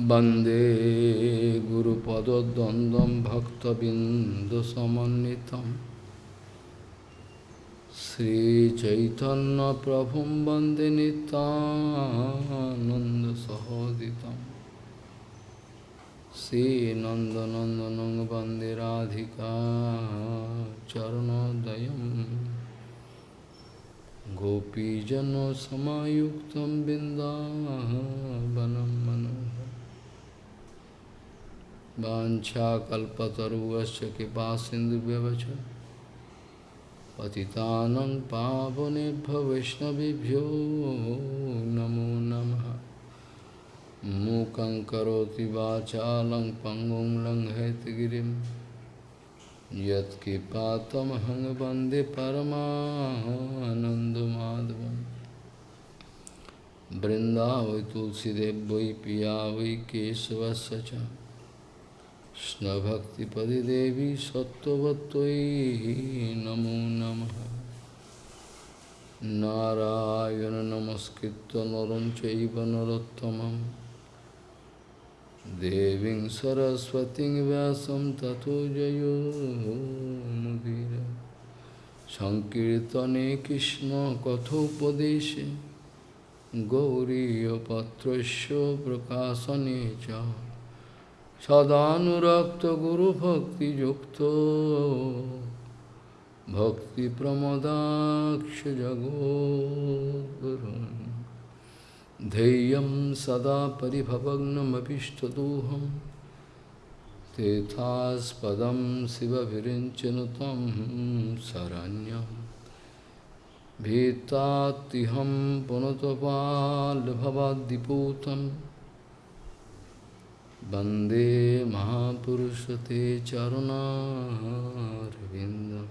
वंदे गुरुपदद्वन्द्वं भक्तबिन्दुसमन्वितं। श्रीचैतन्यप्रभुं वंदे नितानन्दसहोदितं श्रीनन्दनन्दनं वंदे राधिका चरणोदयम् गोपीजनसमायुक्तं बिन्दावनं मनोहर कृपा कृपासिन्धुव्यवच पतितानं पावनेभ्यो वैष्णवभ्यो नमो नमः। मूकं करोति वाचालं पङ्गुं लङ्घयतगिरिं यत्किपातमहं वंदे परमानन्दमाधवं वृन्दावै तुलसीदेव वै पिया वै केशवस्य च। কৃষ্ণভক্তিপদিদেবী সত্যবত্যই নমো নম। নারায়ণ নমস্কৃত নরম চৈব নরোত্তম দেবী সরস্বতী ব্যাসম তথো জয়োমুদির সংকীর্তনে কৃষ্ণ কথোপদেশে। গৌরীপত্র প্রকাশনে চা। सदानुरक्तगुरुभक्तियुक्तो भक्तिप्रमदाक्षजगोद्गुरुन् ध्येयं सदा परिभवग्नमभिष्टदोहं। तेथास्पदं शिवभिरिञ्चनु तं शरण्यं। भीतात्तिहं Bande Mahapurusate Charunarvindam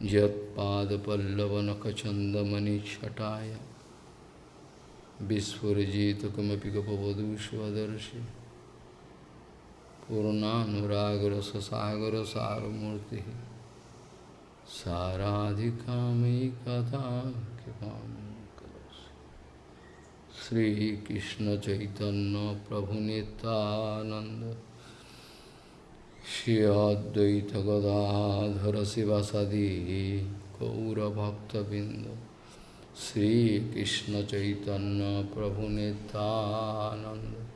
Jat Pada Pallavanakachandamani Chataya. Vispurajita Kamapika Pavadu Svadarshi Purnanuragara Sasagara Saramurti. Saradhikamai Katha कृपा श्रीकृष्ण चैतन्य प्रभु नित्यानंद श्री अद्वैत गदाधर शिवासादि गौरभक्तबिंद श्रीकृष्ण चैतन्य प्रभु नित्यानंद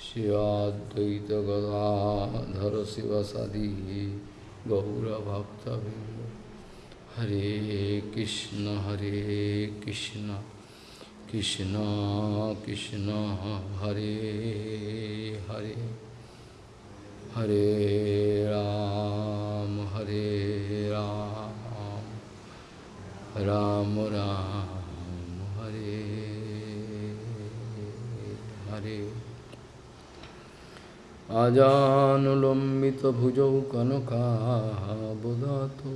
श्रीअद्वैत गदाधर शिवसदी गौरभक्तबिंद हरे कृष्ण हरे कृष्ण। কৃষ্ণ কৃষ্ণ হরে হরে হরে রাম হরে রাম রাম রাম, হরে হরে। আজানুলম্বিত ভুজৌ কনকাবদাতু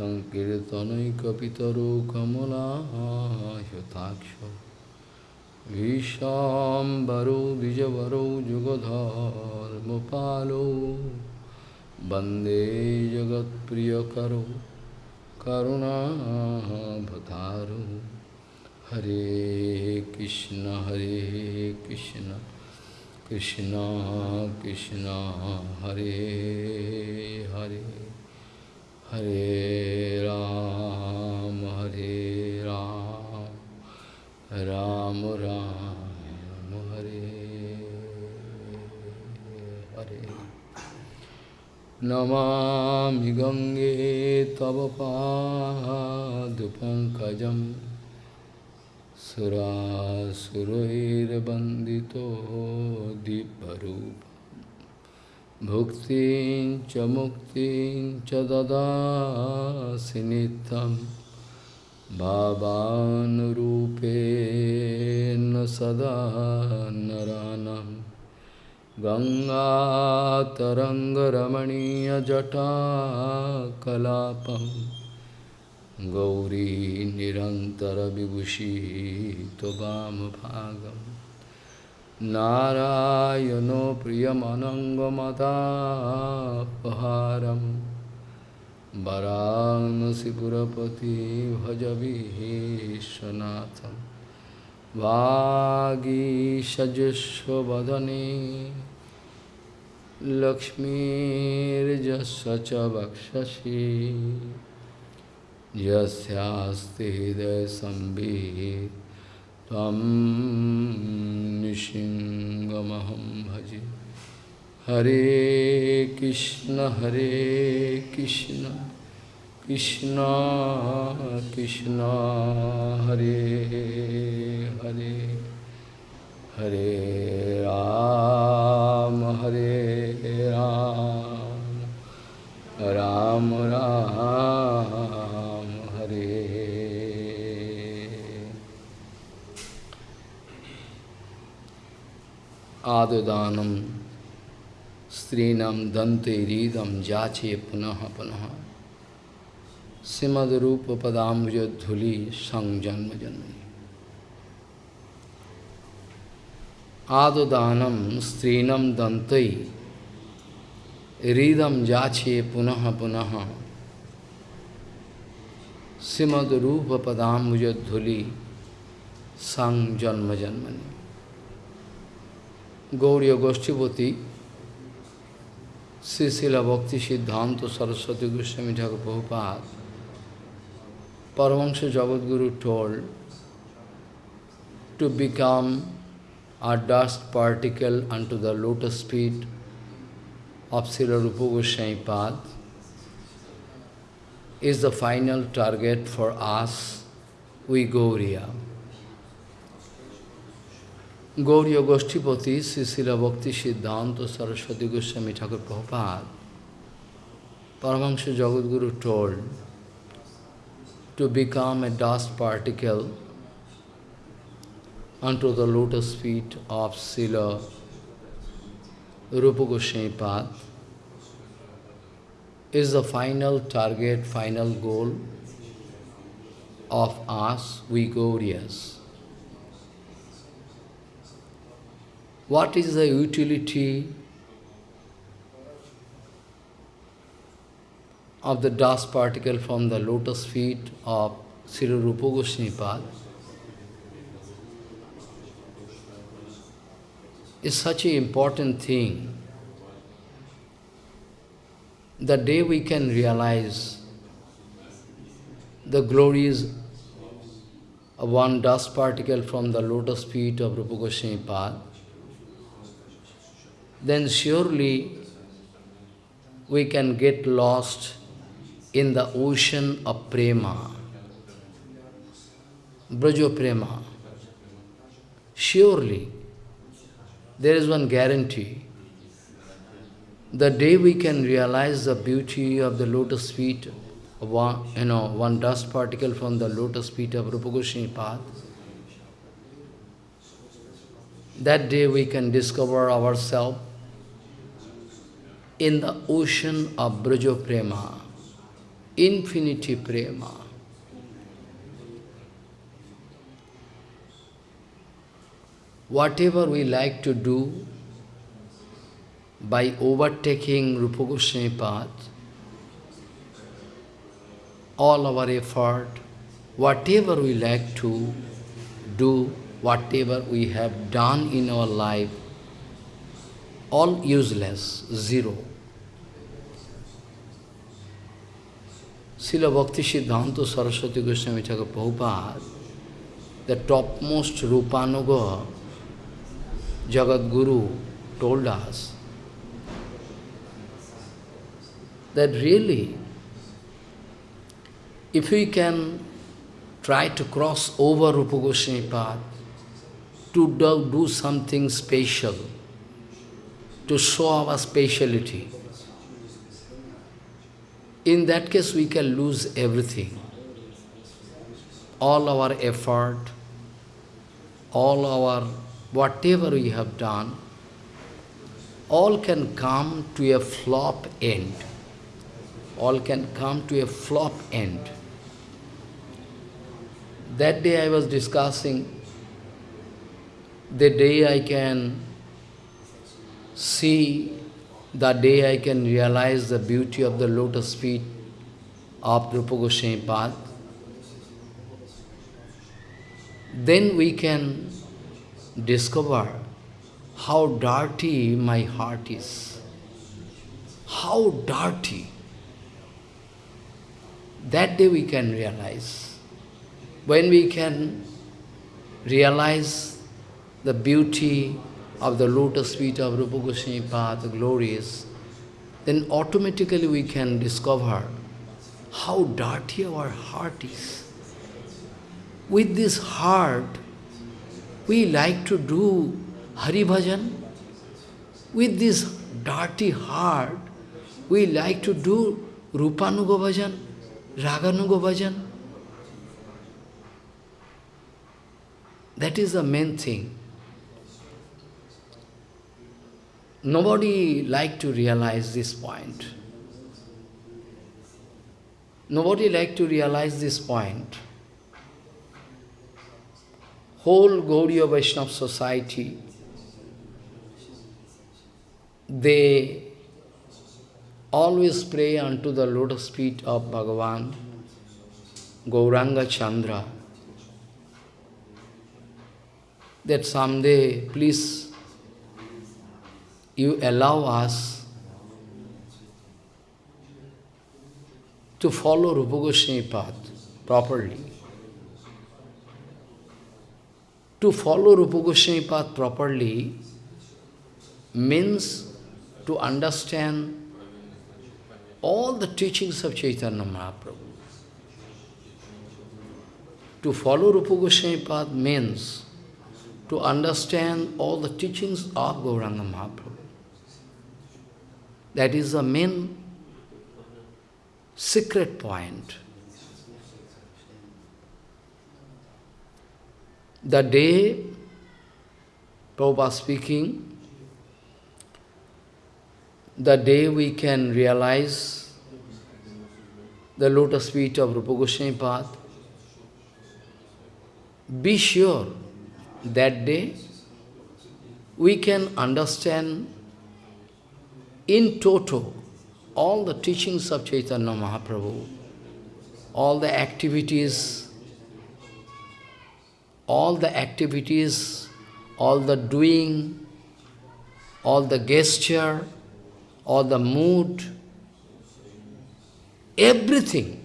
सङ्कीर्तनैकपितरो कमलायताक्ष भीषाम्बरो द्विजवरौ जुगधर्मपालो। वंदे जगत्प्रियकरो करुणाभतारो। हरे कृष्ण हरे Krishna Krishna Krishna, Hare Hare. Hare Ram, Hare Ram, Ram Ram, Hare Hare. Namami Gange Tava Sura Surair Bandito Diparupa Bhukti cha mukti cha dadasi nitam Bhavan rupen sada naranam Ganga taranga ramaniya jata kalapam Gauri निरंतर विभूषी तो भागम नारायणो प्रियमनङ्गमदापहारं वरांसिपुरपति भजविहेशनाथं वागीषजस्वदने लक्ष्मीर्जस्व च हृदय यस्यास्ति त्वं निशिङ्गमहं भजे हरे कृष्ण हरे कृष्ण कृष्ण कृष्ण हरे हरे हरे राम हरे राम राम राम हरे आददानम स्त्रीणम दंते रीदम जाचे पुनः पुनः। श्रीमद रूप पदाम्बुजधुली संग जन्म जन्म आददानम स्त्रीणम दंतई रीदम जाचे पुनः पुनः। श्रीमद रूप पदाम्बुजधुली संग जन्म जन्मनि Gauriya Goshtipati, Sri Sila Bhakti Siddhanta Saraswati Goswami Thakur Prabhupada, Paramahansa Jagadguru told to become a dust particle unto the lotus feet of Srila Rupa Goswami Pad is the final target for us, we Gauriya. Gauriya Goshtipati, Srila Bhakti Siddhanta Saraswati Goswami Thakur Prabhupada, Paramahansa Jagadguru told to become a dust particle unto the lotus feet of Srila Rupa Goswami Pad is the final target, final goal of us, we Gauriyas. What is the utility of the dust particle from the lotus feet of Sri Rupa Goswami is such an important thing. The day we can realize the glories of one dust particle from the lotus feet of Rupa Goswami then surely we can get lost in the ocean of prema, Brajo prema. Surely, there is one guarantee. The day we can realize the beauty of the lotus feet, one, you know, one dust particle from the lotus feet of Rupa Goswami that day we can discover ourselves in the ocean of Brajo Prema, infinity Prema. Whatever we like to do, by overtaking Rupa Goswami path, all our effort, whatever we like to do, whatever we have done in our life, all useless, zero. Srila Bhakti Siddhanta Saraswati Goswami Thakur Prabhupada, the topmost Rupanuga Jagat Guru told us that really, if we can try to cross over Rupa Goswami path, to do, do something special, to show our speciality, in that case we can lose everything. All our effort, all our whatever we have done, all can come to a flop end. All can come to a flop end. That day I was discussing, the day I can see, the day I can realize the beauty of the lotus feet of Rupa Goswami Pad, then we can discover how dirty my heart is. How dirty. That day we can realize. When we can realize the beauty of the lotus feet of Rupa Goswami Pad, the glories, then automatically we can discover how dirty our heart is. With this heart, we like to do Hari Bhajan. With this dirty heart, we like to do Rupanuga Bhajan, Raganuga Bhajan. That is the main thing. Nobody like to realize this point. Nobody like to realize this point. Whole Gaudiya Vaishnava society, they always pray unto the lotus feet of Bhagavan, Gauranga Chandra, that someday, please you allow us to follow Rupa Goswami path properly. To follow Rupa Goswami path properly means to understand all the teachings of Chaitanya Mahaprabhu. To follow Rupa Goswami path means to understand all the teachings of Gauranga Mahaprabhu. That is the main secret point. The day Prabhupada speaking, the day we can realize the lotus feet of Rupa Goswami path, be sure that day we can understand in toto, all the teachings of Chaitanya Mahaprabhu, all the activities, all the activities, all the doing, all the gesture, all the mood, everything.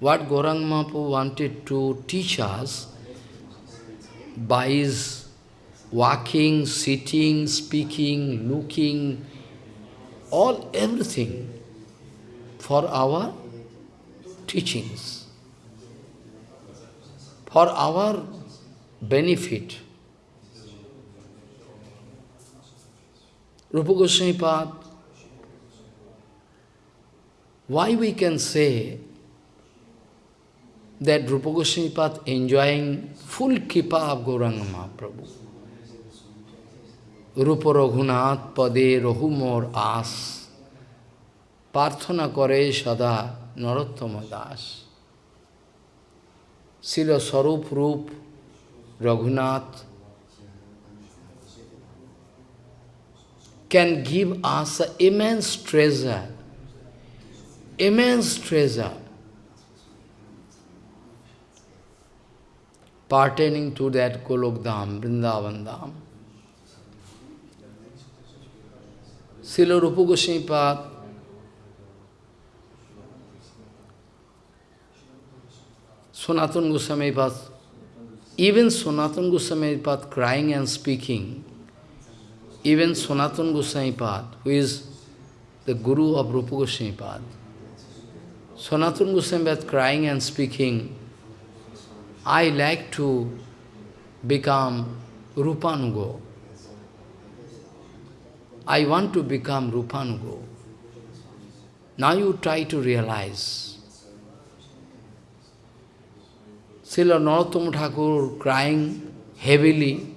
What Gaurang Mahaprabhu wanted to teach us by his walking, sitting, speaking, looking, all everything for our teachings, for our benefit. Rupa Goswami Pad, why we can say that Rupa Goswami Pad enjoying full kripa of Gauranga Mahaprabhu? Rupa Raghunath পদে রহুমোর আস। প্রার্থনা করে সদা নরোত্তম Das. can give us immense treasure, immense treasure. Pertaining to that Golokdham, Vrindavan Dham. Srila Rupa Goswami Pad, Sanatana Goswami Pad, even Sanatana Goswami Pad crying and speaking, even Sanatana Goswami Pad, who is the Guru of Rupa Goswami Pad, Sanatana Goswami crying and speaking, I like to become Rupanugo. I want to become Rupanugo. Now you try to realize. Srila Narottam Thakur crying heavily,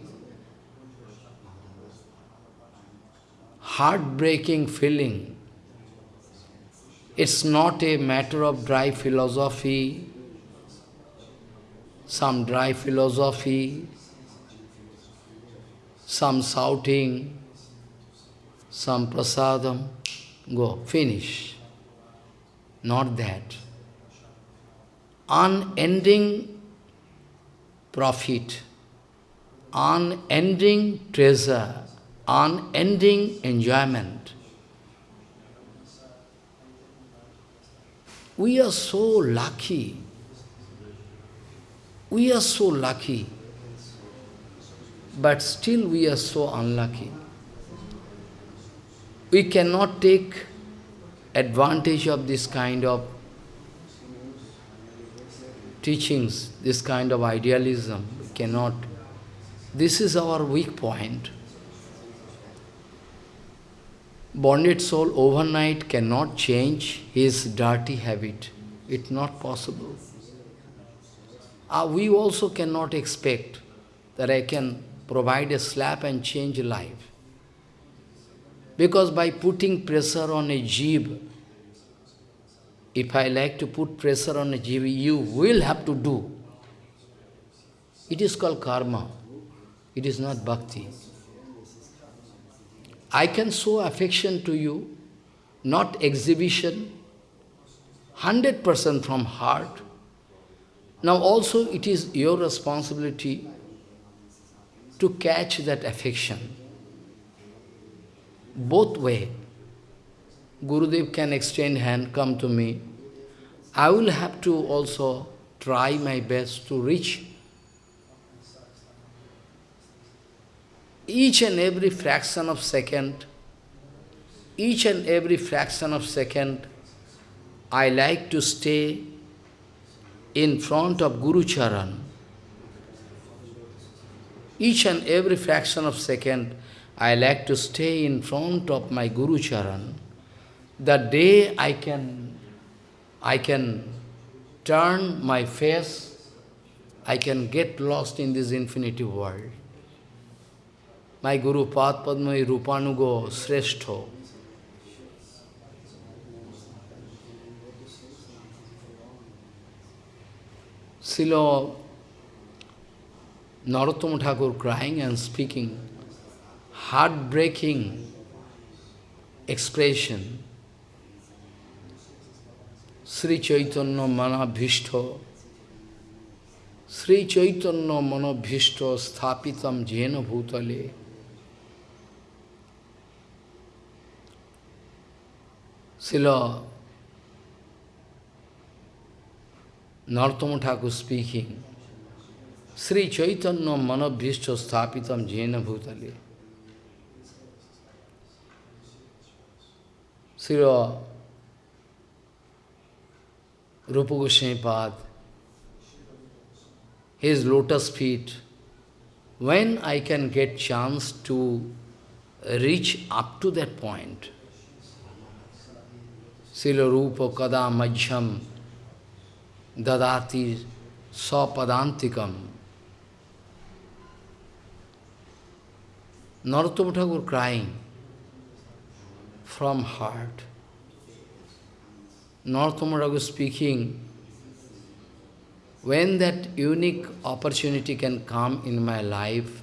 heartbreaking feeling. It's not a matter of dry philosophy, some dry philosophy, some shouting, some prasadam, go, finish. Not that. Unending profit, unending treasure, unending enjoyment. We are so lucky. We are so lucky. But still we are so unlucky. We cannot take advantage of this kind of teachings, this kind of idealism. We cannot. This is our weak point. Bonded soul overnight cannot change his dirty habit. It's not possible. Uh, we also cannot expect that I can provide a slap and change life. Because by putting pressure on a jeeb, if I like to put pressure on a jeeb, you will have to do. It is called karma. It is not bhakti. I can show affection to you, not exhibition, 100% from heart. Now also it is your responsibility to catch that affection. Both way. Gurudev can extend hand, come to me. I will have to also try my best to reach each and every fraction of second, each and every fraction of second, I like to stay in front of Guru Charan. Each and every fraction of second, I like to stay in front of my Guru Charan. The day I can, I can turn my face, I can get lost in this infinity world. My Guru Pad Padma Rupanugo Sreshto. Srila Narottama Thakur crying and speaking, heartbreaking expression. Sri Chaitanya Manabhishto Sri Chaitanya Manabhishto Sthapitam Jena Bhutale Srila Narottama Thakur speaking, Sri Chaitanya Manabhishta Sthapitam Jena Bhutale. Srila Rupa Goswami Pad, his lotus feet, when I can get chance to reach up to that point, Sila Rupa Kada Majham Dadati Sapadantikam. Narottama Thakur crying from heart. Thakur speaking, when that unique opportunity can come in my life,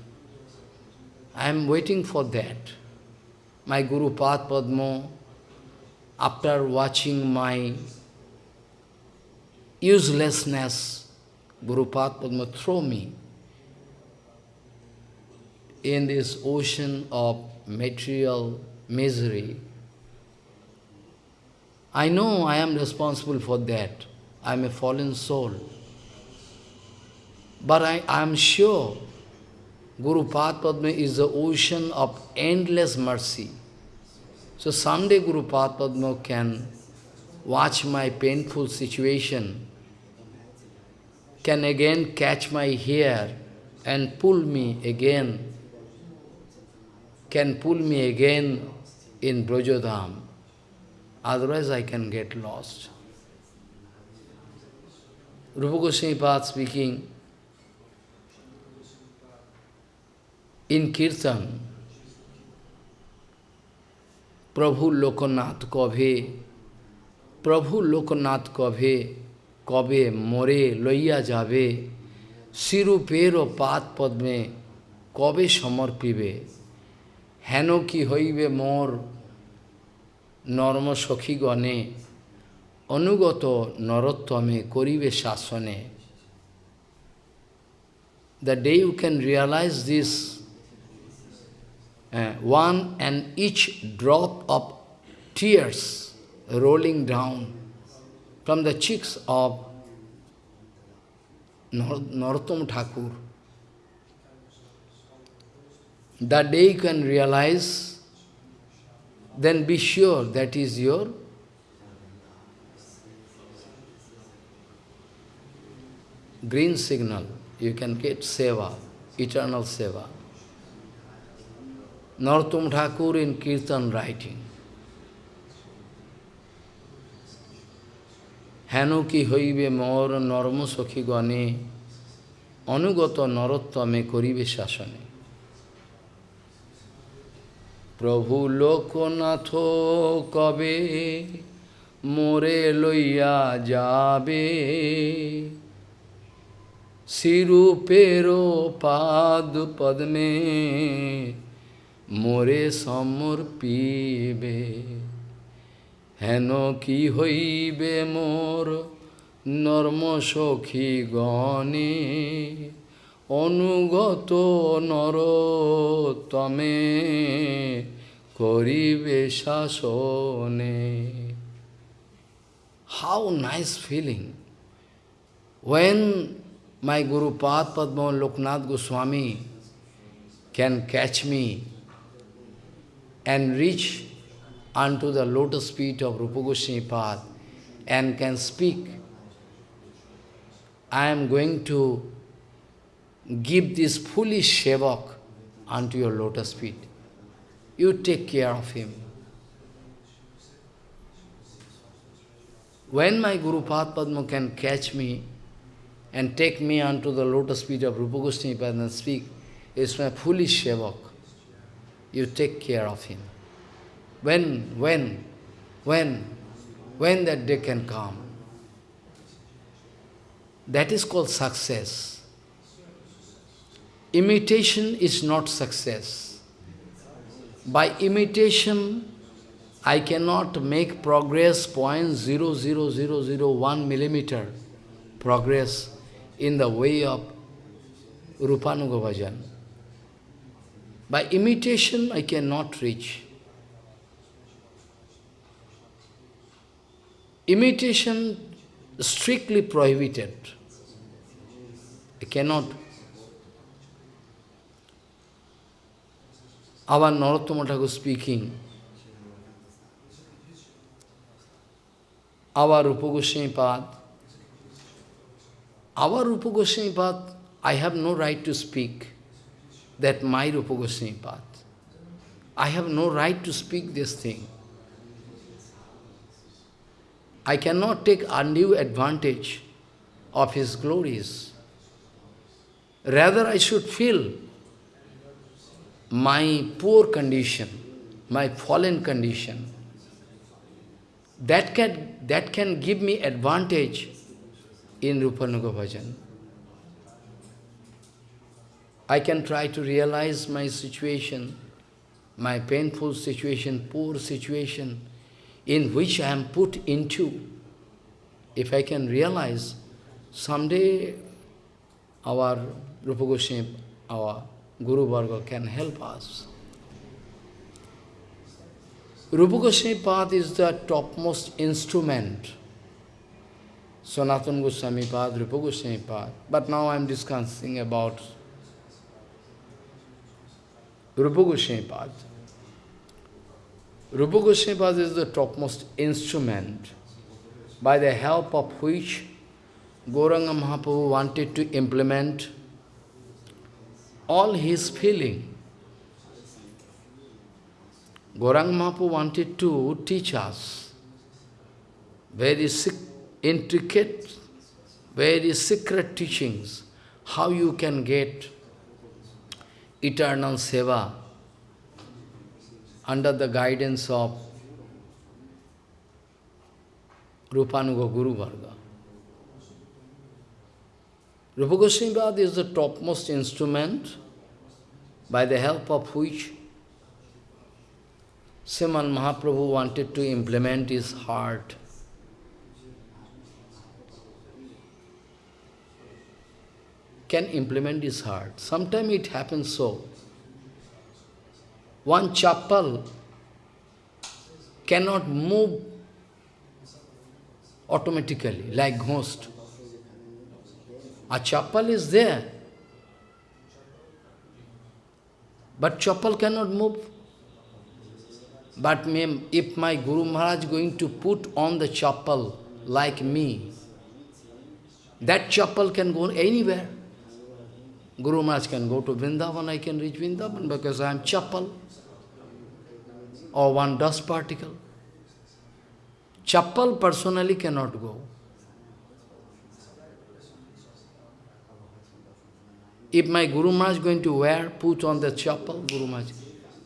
I am waiting for that. My Guru Pad Padma after watching my uselessness, Guru Padma throw me in this ocean of material misery. I know I am responsible for that. I am a fallen soul. But I am sure Guru Padma is the ocean of endless mercy. So someday Guru Padma can watch my painful situation, can again catch my hair and pull me again, can pull me again in Brajodham. otherwise I can get lost. Rupa Goswami Pad speaking, in Kirtan, Prabhu Lokanath Kabhe, Prabhu Lokanath Kabhe, Kabhe, More Loya Jabe, Siru Pero Path Padme, Kabhe Samar Pibe, Hanoki কি হইবে মোর norm সখীগণে, অনুগত নরোত্তমে করিবে শাসনে। The day you can realise this one and each drop of tears rolling down from the cheeks of Narottam Thakur the day you can realise then be sure that is your green signal. You can get seva, eternal seva. Narottam Thakur in Kirtan writing. হেন কি হইবে মর norm সখীগণে অনুগত নরোত্তমে করিবে শাসনে প্রভু লোকনাথ কবে মোরে লইয়া যাবে? শিরূপের পাদ পদ্মে মোরে সমর্পিবে। হেন কি হইবে মোর নর্ম সখী গণে? অনুগত নর তমে করিবে শাসনে How nice feeling when my Guru Pad Padma Loknath Goswami can catch me and reach unto the lotus feet of Rupa Goswami Pad and can speak, I am going to give this foolish Shevak unto your lotus feet. You take care of him. When my Guru Pad Padma can catch me and take me unto the lotus feet of Rupa Goswami and speak, it's my foolish Shevak. You take care of him. When, when, when, when that day can come? That is called success. Imitation is not success. By imitation, I cannot make progress point zero zero zero zero one millimeter progress in the way of Rupanuga Bhajan. By imitation, I cannot reach. Imitation strictly prohibited. I cannot. Our Narottama Thakur speaking, our Rupa Goswami Pad, our Rupa Goswami Pad, I have no right to speak that my Rupa Goswami Pad. I have no right to speak this thing. I cannot take undue advantage of his glories. Rather, I should feel my poor condition, my fallen condition. That can, that can give me advantage in Rupanuga Bhajan. I can try to realize my situation, my painful situation, poor situation, in which I am put into. If I can realize, someday our Rupa Goswami, our Guru Varga can help us. Rupa Goswami Pad is the topmost instrument. Sanatana Goswami Pad, Rupa Goswami Pad. But now I am discussing about Rupa Goswami Pad. Rupa Goswami Pad is the topmost instrument by the help of which Gauranga Mahaprabhu wanted to implement all his feeling. Gauranga Mahaprabhu wanted to teach us very intricate, very secret teachings, how you can get eternal seva under the guidance of Rupanuga Guru Varga. Rupa Goswami is the topmost instrument by the help of which Sriman Mahaprabhu wanted to implement his heart. can implement his heart. Sometimes it happens so. One chappal cannot move automatically, like ghost. A chappal is there, but chappal cannot move. But if my Guru Maharaj going to put on the chappal like me, that chappal can go anywhere. Guru Maharaj can go to Vrindavan, I can reach Vrindavan because I am chappal or one dust particle. Chappal personally cannot go. If my Guru Maharaj is going to wear, put on the chappal, Guru Maharaj,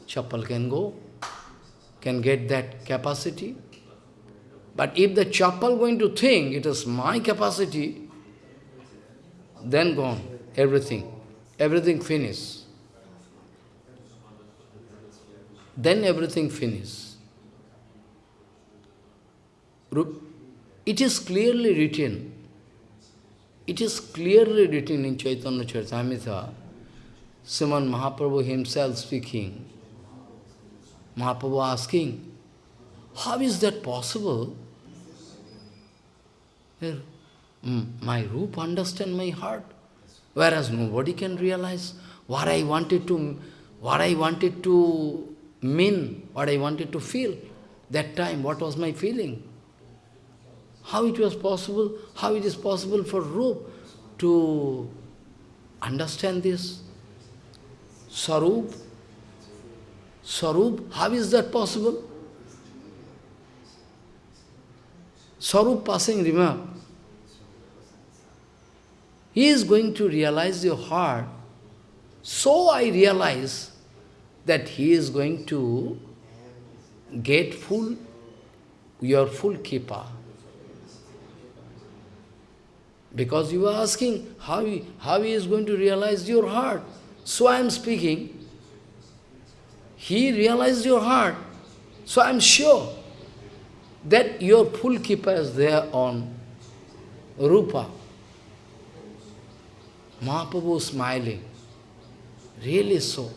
chappal can go, can get that capacity. But if the chappal going to think it is my capacity, then gone, everything, everything finish. Then everything finish. It is clearly written, it is clearly written in Chaitanya Charitamrita, Sriman Mahaprabhu himself speaking, Mahaprabhu asking, how is that possible? Hmm, my roop understand my heart, whereas nobody can realize what I wanted to, what I wanted to mean, what I wanted to feel. That time, what was my feeling? How it was possible, how it is possible for Rup to understand this? Sarup, Sarup, how is that possible? Sarup passing remark. He is going to realize your heart. So I realize that he is going to get full, your full kripa. Because you are asking how he, how he is going to realize your heart. So I am speaking. He realized your heart. So I am sure that your full kripa is there on Rupa. Mahaprabhu smiling. Really so.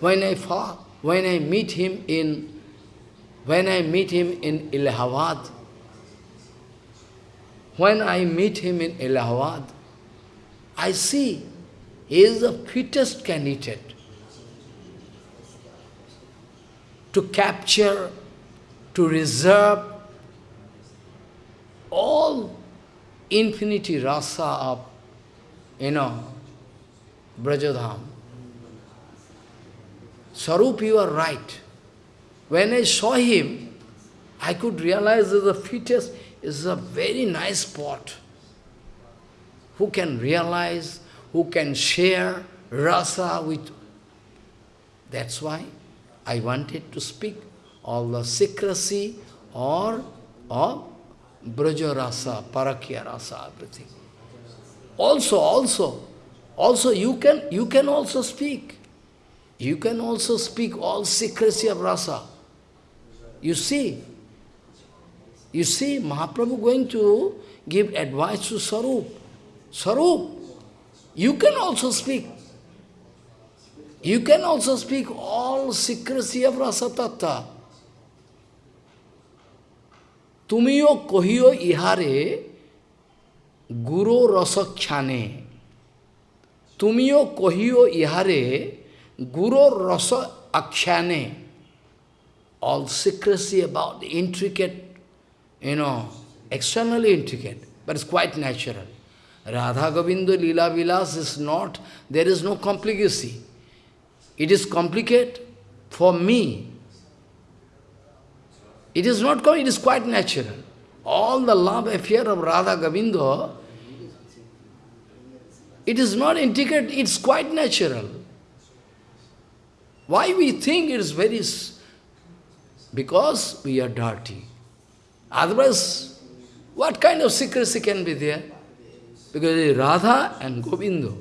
When I when I meet him in when I meet him in Allahabad, when I meet him in Allahabad, I see he is the fittest candidate to capture, to reserve all infinity rasa of, you know, Brajadham. Sarup, you are right. When I saw him, I could realize that the fittest is a very nice spot. Who can realize, who can share rasa with... That's why I wanted to speak all the secrecy or, or braja rasa, parakya rasa, everything. Also, also, also you can, you can also speak. You can also speak all secrecy of rasa. You see, you see Mahaprabhu going to give advice to Sarup. Sarup, you can also speak. You can also speak all secrecy of rasa tattva. তুমিও কহিও ইহারে গুরু রসখ্যানে তুমিও কহিও ইহারে গুরু রস আখ্যানে all secrecy about the intricate, you know, externally intricate, but it's quite natural. Radha Govinda Lila Vilas is not, there is no complicacy. It is complicated for me, it is not it is quite natural. All the love affair of Radha Govinda, it is not intricate, it's quite natural. Why we think it is very... Because we are dirty. Otherwise, what kind of secrecy can be there? Because Radha and Govinda.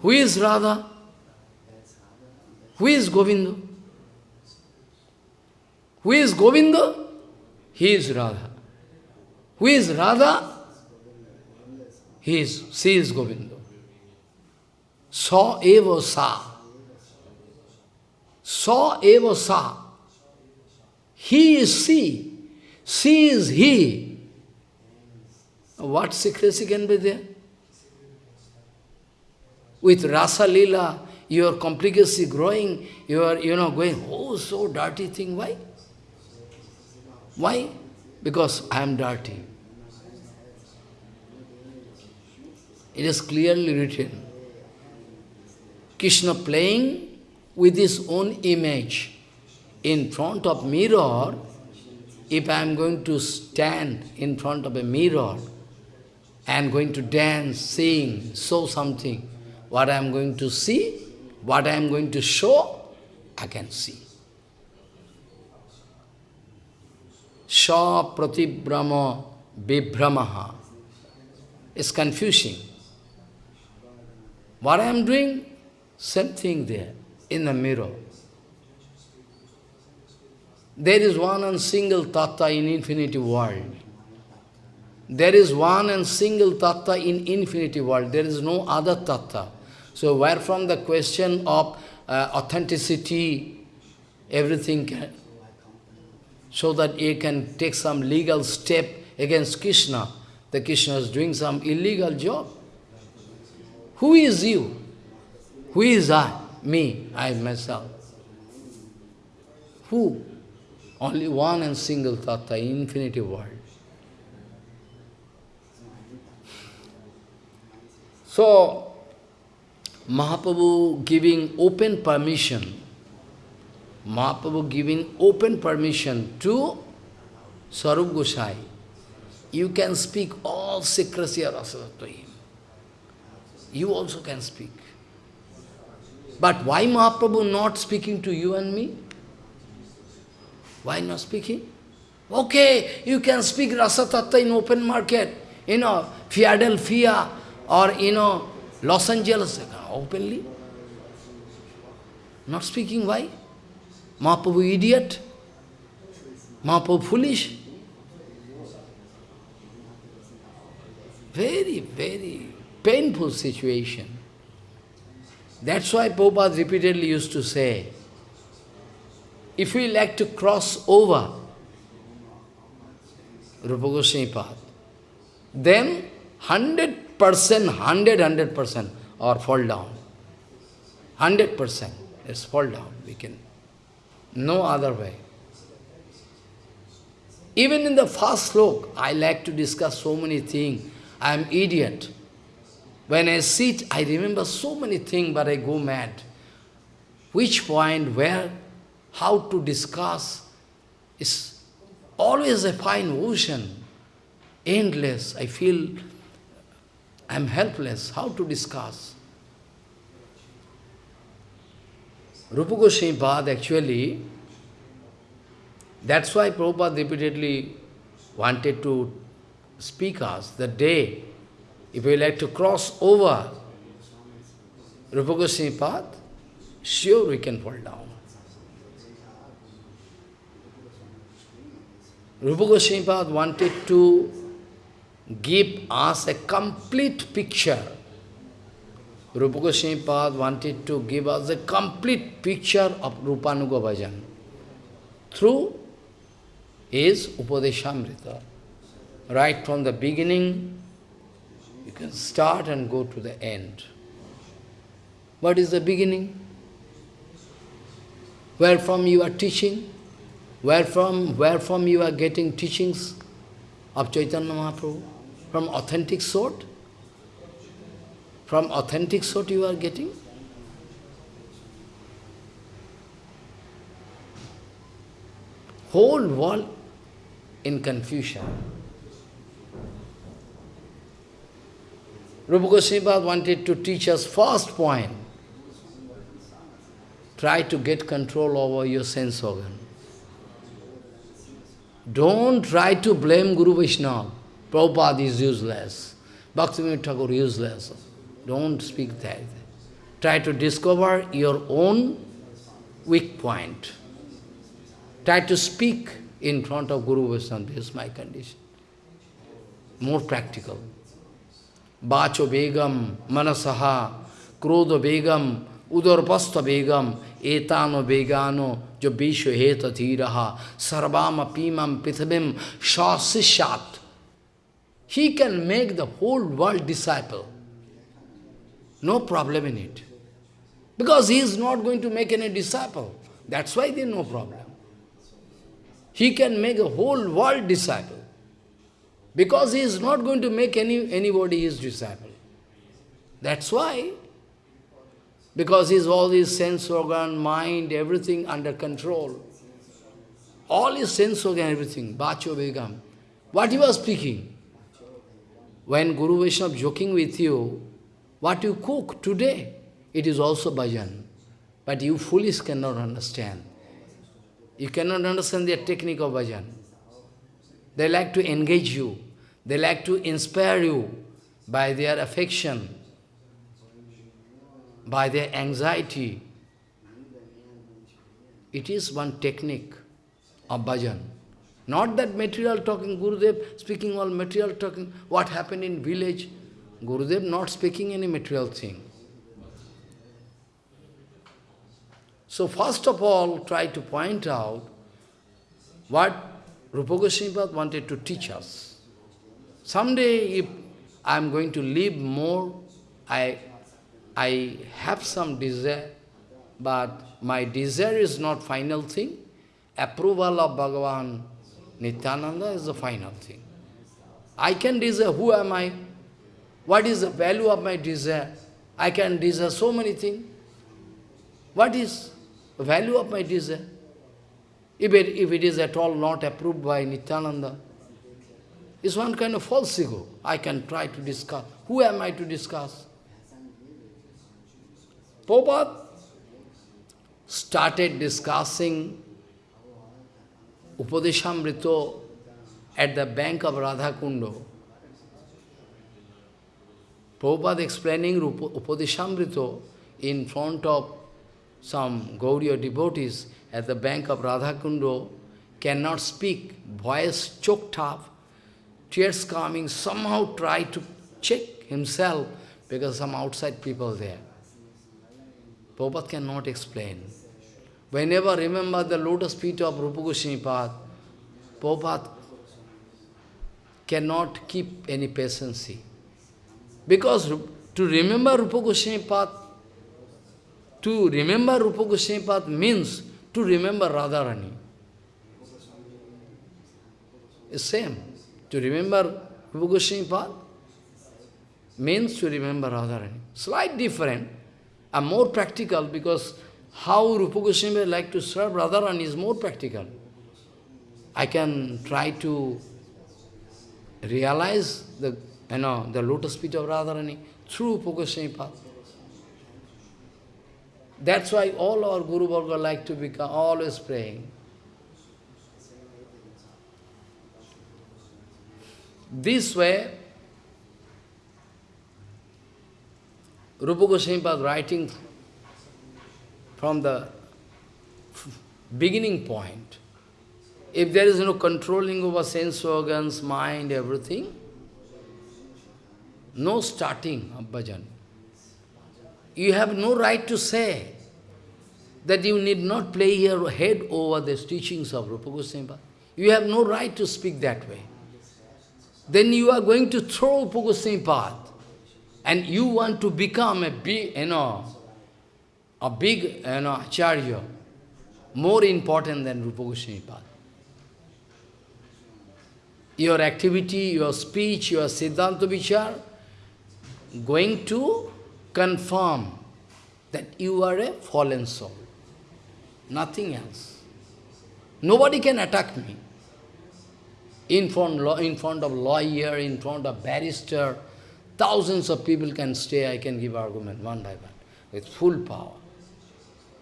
Who is Radha? Who is Govinda? Who is Govinda? He is Radha. Who is Radha? He is, she is Govinda. Sa eva sa. Sa eva sa. He is she. She is he. What secrecy can be there? With Rasa Lila, your complicacy growing, you are, you know, going, oh, so dirty thing. Why? Why? Because I am dirty. It is clearly written. Krishna playing with his own image in front of mirror, if I am going to stand in front of a mirror and going to dance, sing, show something, what I am going to see, what I am going to show, I can see. Sha pratibrama vibhramaha It's confusing. What I am doing, same thing there, in the mirror. There is one and single tattva in infinity world. There is one and single tattva in infinity world. There is no other tattva. So where from the question of uh, authenticity, everything can, so that you can take some legal step against Krishna. The Krishna is doing some illegal job. Who is you? Who is I? Me, I myself. Who? Only one and single tattva, infinity world. So, Mahaprabhu giving open permission, Mahaprabhu giving open permission to Sarup Gosai. You can speak all secrecy Rasa to him. You also can speak. But why Mahaprabhu not speaking to you and me? Why not speaking? Okay, you can speak Rasa Tattva in open market, you know, Philadelphia or, you know, Los Angeles, openly. Not speaking, why? Mahaprabhu idiot? Mahaprabhu foolish? Very, very painful situation. That's why Prabhupada repeatedly used to say, if we like to cross over Rupa Goswami path, then 100%, 100, 100% or fall down. 100%, let's fall down, we can. No other way. Even in the first sloka, I like to discuss so many things. I am idiot. When I sit, I remember so many things, but I go mad. Which point, where, how to discuss is always a fine ocean, endless. I feel I'm helpless. How to discuss? Rupa Goswami Pad actually, that's why Prabhupada repeatedly wanted to speak us the day if we like to cross over Rupa Goswami path, sure we can fall down. Rupa Goswami wanted to give us a complete picture. Rupa Goswami wanted to give us a complete picture of Rupanuga Bhajan through his Upadeshamrita. Right from the beginning you can start and go to the end. What is the beginning? Where from you are teaching? Where from, where from you are getting teachings of Chaitanya Mahaprabhu? From authentic sort? From authentic sort you are getting? Whole world in confusion. Rupa Goswami wanted to teach us first point. Try to get control over your sense organ. Don't try to blame Guru Vaishnava. Prabhupada is useless. Bhaktivinoda Thakur useless. Don't speak that. Try to discover your own weak point. Try to speak in front of Guru Vaishnava. This is my condition. More practical. Bacho Begam, Manasaha, Krodha Begam, Udarpasta Begam, Etano Begano, He can make the whole world disciple. No problem in it. Because he is not going to make any disciple. That's why there is no problem. He can make a whole world disciple. Because he is not going to make any anybody his disciple. That's why. Because he is all his sense organ, mind, everything under control. All his sense organ, everything. Bacho Begam. What he was speaking. When Guru Vaishnava joking with you, what you cook today, it is also bhajan. But you foolish cannot understand. You cannot understand their technique of bhajan. They like to engage you. They like to inspire you by their affection, by their anxiety. It is one technique of bhajan. Not that material talking, Gurudev speaking all material talking, what happened in village. Gurudev not speaking any material thing. So first of all, try to point out what Rupa Goswami wanted to teach us. Someday, if I am going to live more, I, I have some desire, but my desire is not final thing. Approval of Bhagavan Nityananda is the final thing. I can desire, who am I? What is the value of my desire? I can desire so many things. What is the value of my desire. If it, if it is at all not approved by Nityananda, it's one kind of false ego. I can try to discuss. Who am I to discuss? Prabhupada started discussing Upadeshamrito at the bank of Radha Kundo. Prabhupada explaining Upadeshamrito in front of some Gauriya devotees at the bank of Radhakundo cannot speak, voice choked up, tears coming, somehow try to check himself because some outside people there. Prabhupada cannot explain. Whenever remember the lotus feet of Rupa Goswami Pad, Prabhupada cannot keep any patience. Because to remember Rupa Goswami Pad to remember Rupa Goswami Pad means to remember Radharani. It's same. To remember Rupa Goswami Pad means to remember Radharani. Slight different and more practical because how Rupa Goswami like to serve Radharani is more practical. I can try to realize the you know the lotus feet of Radharani through Rupa Goswami Pad. That's why all our Guru Varga like to become always praying. This way, Rupa Goswami was writing from the beginning point. If there is no controlling over sense organs, mind, everything, no starting of bhajan. You have no right to say that you need not play your head over the teachings of Rupa Goswami. You have no right to speak that way. Then you are going to throw Rupa Goswami and you want to become a big, you know, a big, you know, acharya, more important than Rupa Goswami. Your activity, your speech, your Siddhanta Vichar, going to confirm that you are a fallen soul. Nothing else. Nobody can attack me. In front, in front of lawyer, in front of barrister, thousands of people can stay, I can give argument one by one, with full power.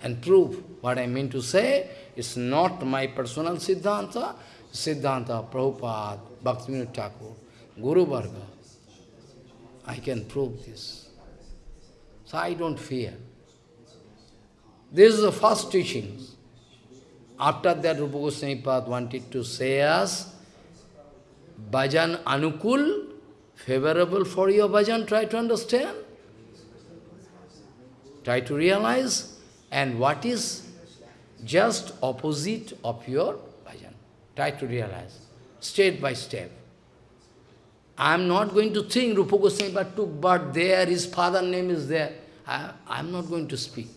And prove what I mean to say, it's not my personal Siddhanta, Siddhanta, Prabhupada, Bhaktivinoda Thakur, Guru Varga. I can prove this. So I don't fear. This is the first teaching. After that, Rupa Goswami wanted to say us, Bhajan Anukul, favorable for your bhajan, try to understand. Try to realize. And what is just opposite of your bhajan. Try to realize, step by step. I am not going to think Rupa Goswami but took birth there, his father name is there. I am not going to speak.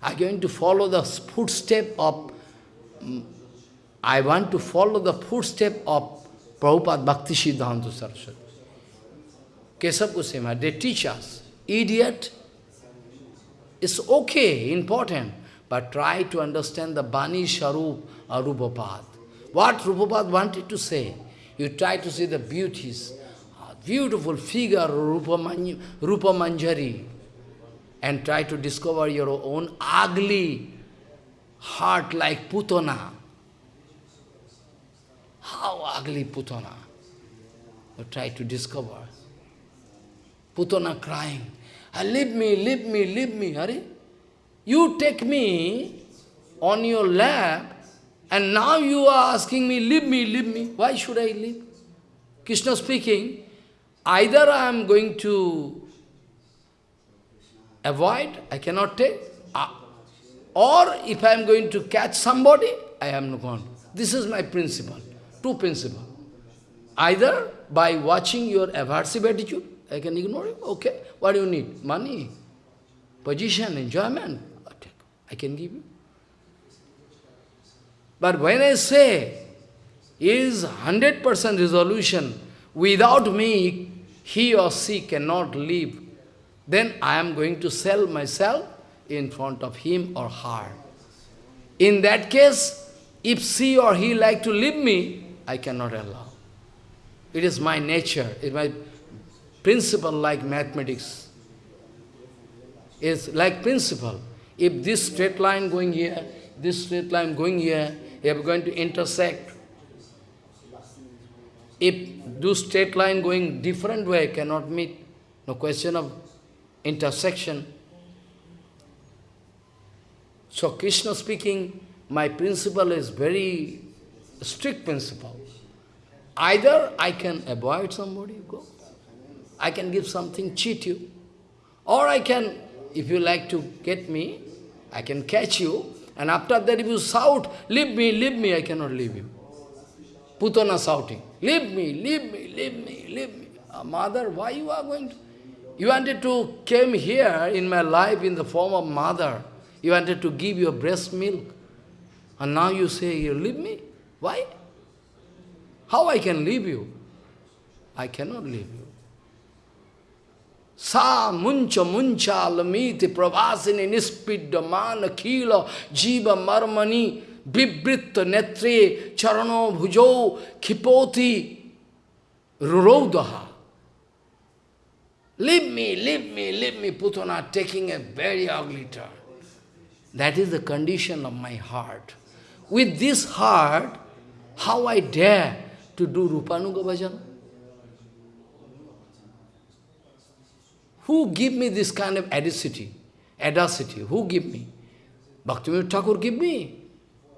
I am going to follow the footstep of, mm, I want to follow the footstep of Prabhupada Bhakti Siddhanta Saraswati. Kesab Goswami, they teach us, idiot, it's okay, important, but try to understand the Bani Sharup or Rupapad. What Rupapad wanted to say? You try to see the beauties, beautiful figure, Rupa, Rupa Manjari, and try to discover your own ugly heart like Putana. How ugly Putana. You try to discover. Putana crying, ah, leave me, leave me, leave me. Hurry. You take me on your lap, and now you are asking me, leave me, leave me. Why should I leave? Krishna speaking, either I am going to avoid, I cannot take, uh, or if I am going to catch somebody, I am not going. This is my principle, two principle. Either by watching your aversive attitude, I can ignore it, okay, what do you need? Money, position, enjoyment, I can give you. But when I say, is 100% resolution, without me, he or she cannot live, then I am going to sell myself in front of him or her. In that case, if she or he like to leave me, I cannot allow. It is my nature, it is my principle like mathematics. It's like principle. If this straight line going here, this straight line going here, you are going to intersect. If this straight line going different way cannot meet, no question of intersection. So Krishna speaking, my principle is very strict principle. Either I can avoid somebody, go. I can give something, cheat you. Or I can, if you like to get me, I can catch you, and after that if you shout, leave me, leave me, I cannot leave you. Putana shouting, leave me, leave me, leave me, leave me. Uh, mother, why you are going to? You wanted to came here in my life in the form of mother. You wanted to give your breast milk. And now you say, you leave me? Why? How I can leave you? I cannot leave you. Sa muncha muncha lamiti pravasini nispiddamana khila jiva marmani bibritta netre charano bhujo khipoti rurodaha. Leave me, leave me, leave me, Putana, taking a very ugly turn. That is the condition of my heart. With this heart, how I dare to do Rupanuga Bhajan? Who give me this kind of adicity, audacity? Who give me? Bhaktivinoda Thakur give me?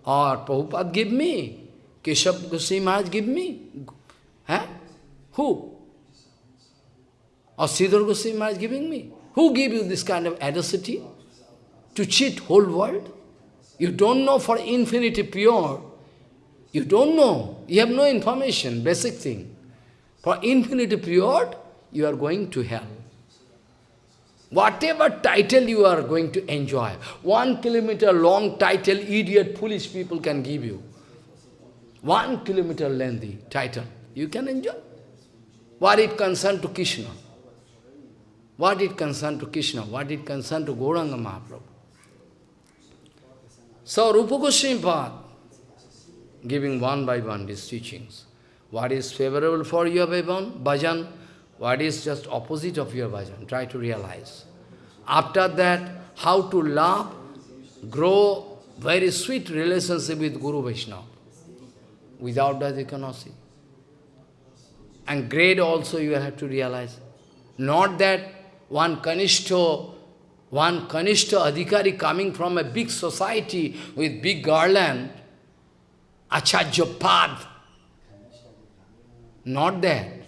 Or Prabhupada give me? Keshav Goswami Maharaj give me? Huh? Who? Or Sridhar Goswami Maharaj giving me? Who give you this kind of audacity? To cheat whole world? You don't know for infinity pure. You don't know. You have no information, basic thing. For infinity pure, you are going to hell. Whatever title you are going to enjoy, one kilometer long title, idiot, foolish people can give you. One kilometer lengthy title, you can enjoy. What it concern to Krishna? What it concern to Krishna? What it concern to Gauranga Mahaprabhu? So Rupa Goswami giving one by one these teachings. What is favorable for your bhajan? What is just opposite of your bhajan? Try to realize. After that, how to love, grow very sweet relationship with Guru Vaishnava. Without that you cannot see. And grade also you have to realize. Not that one Kanishto, one Kanishta Adhikari coming from a big society with big garland, Acharya. Not that.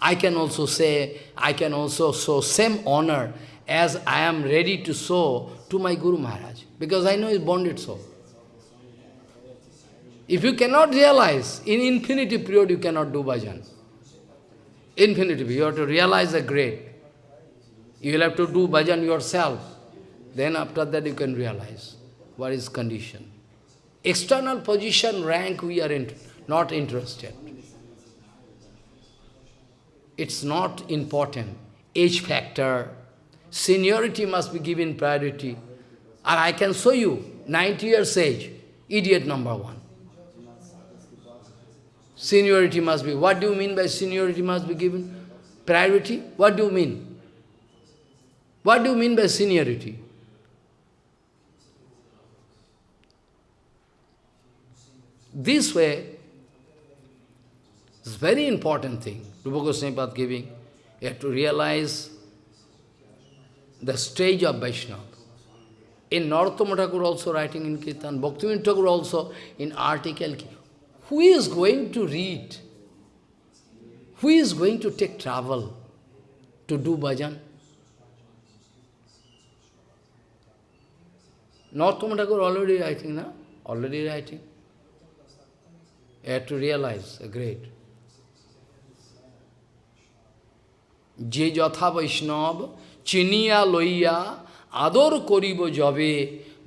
I can also say, I can also show same honor as I am ready to show to my Guru Maharaj, because I know he's bonded soul. If you cannot realize, in infinity period you cannot do bhajan. Infinity period, you have to realize the great. You will have to do bhajan yourself. Then after that you can realize what is condition. External position, rank, we are in, not interested. It's not important. Age factor, seniority must be given priority. And I can show you, 90 years age, idiot number one. Seniority must be. What do you mean by seniority must be given? Priority? What do you mean? What do you mean by seniority? This way, it's very important thing. Rupa Goswami giving. You have to realize the stage of Vaishnava. In Narottama Thakur also writing in Kirtan, Bhaktivinoda Thakur also in article, who is going to read? Who is going to take travel to do bhajan? Narottama Thakur already writing, na? Already writing. You have to realize, great. যে যথা বৈষ্ণব চিনিয়া লইয়া আদর করিব যবে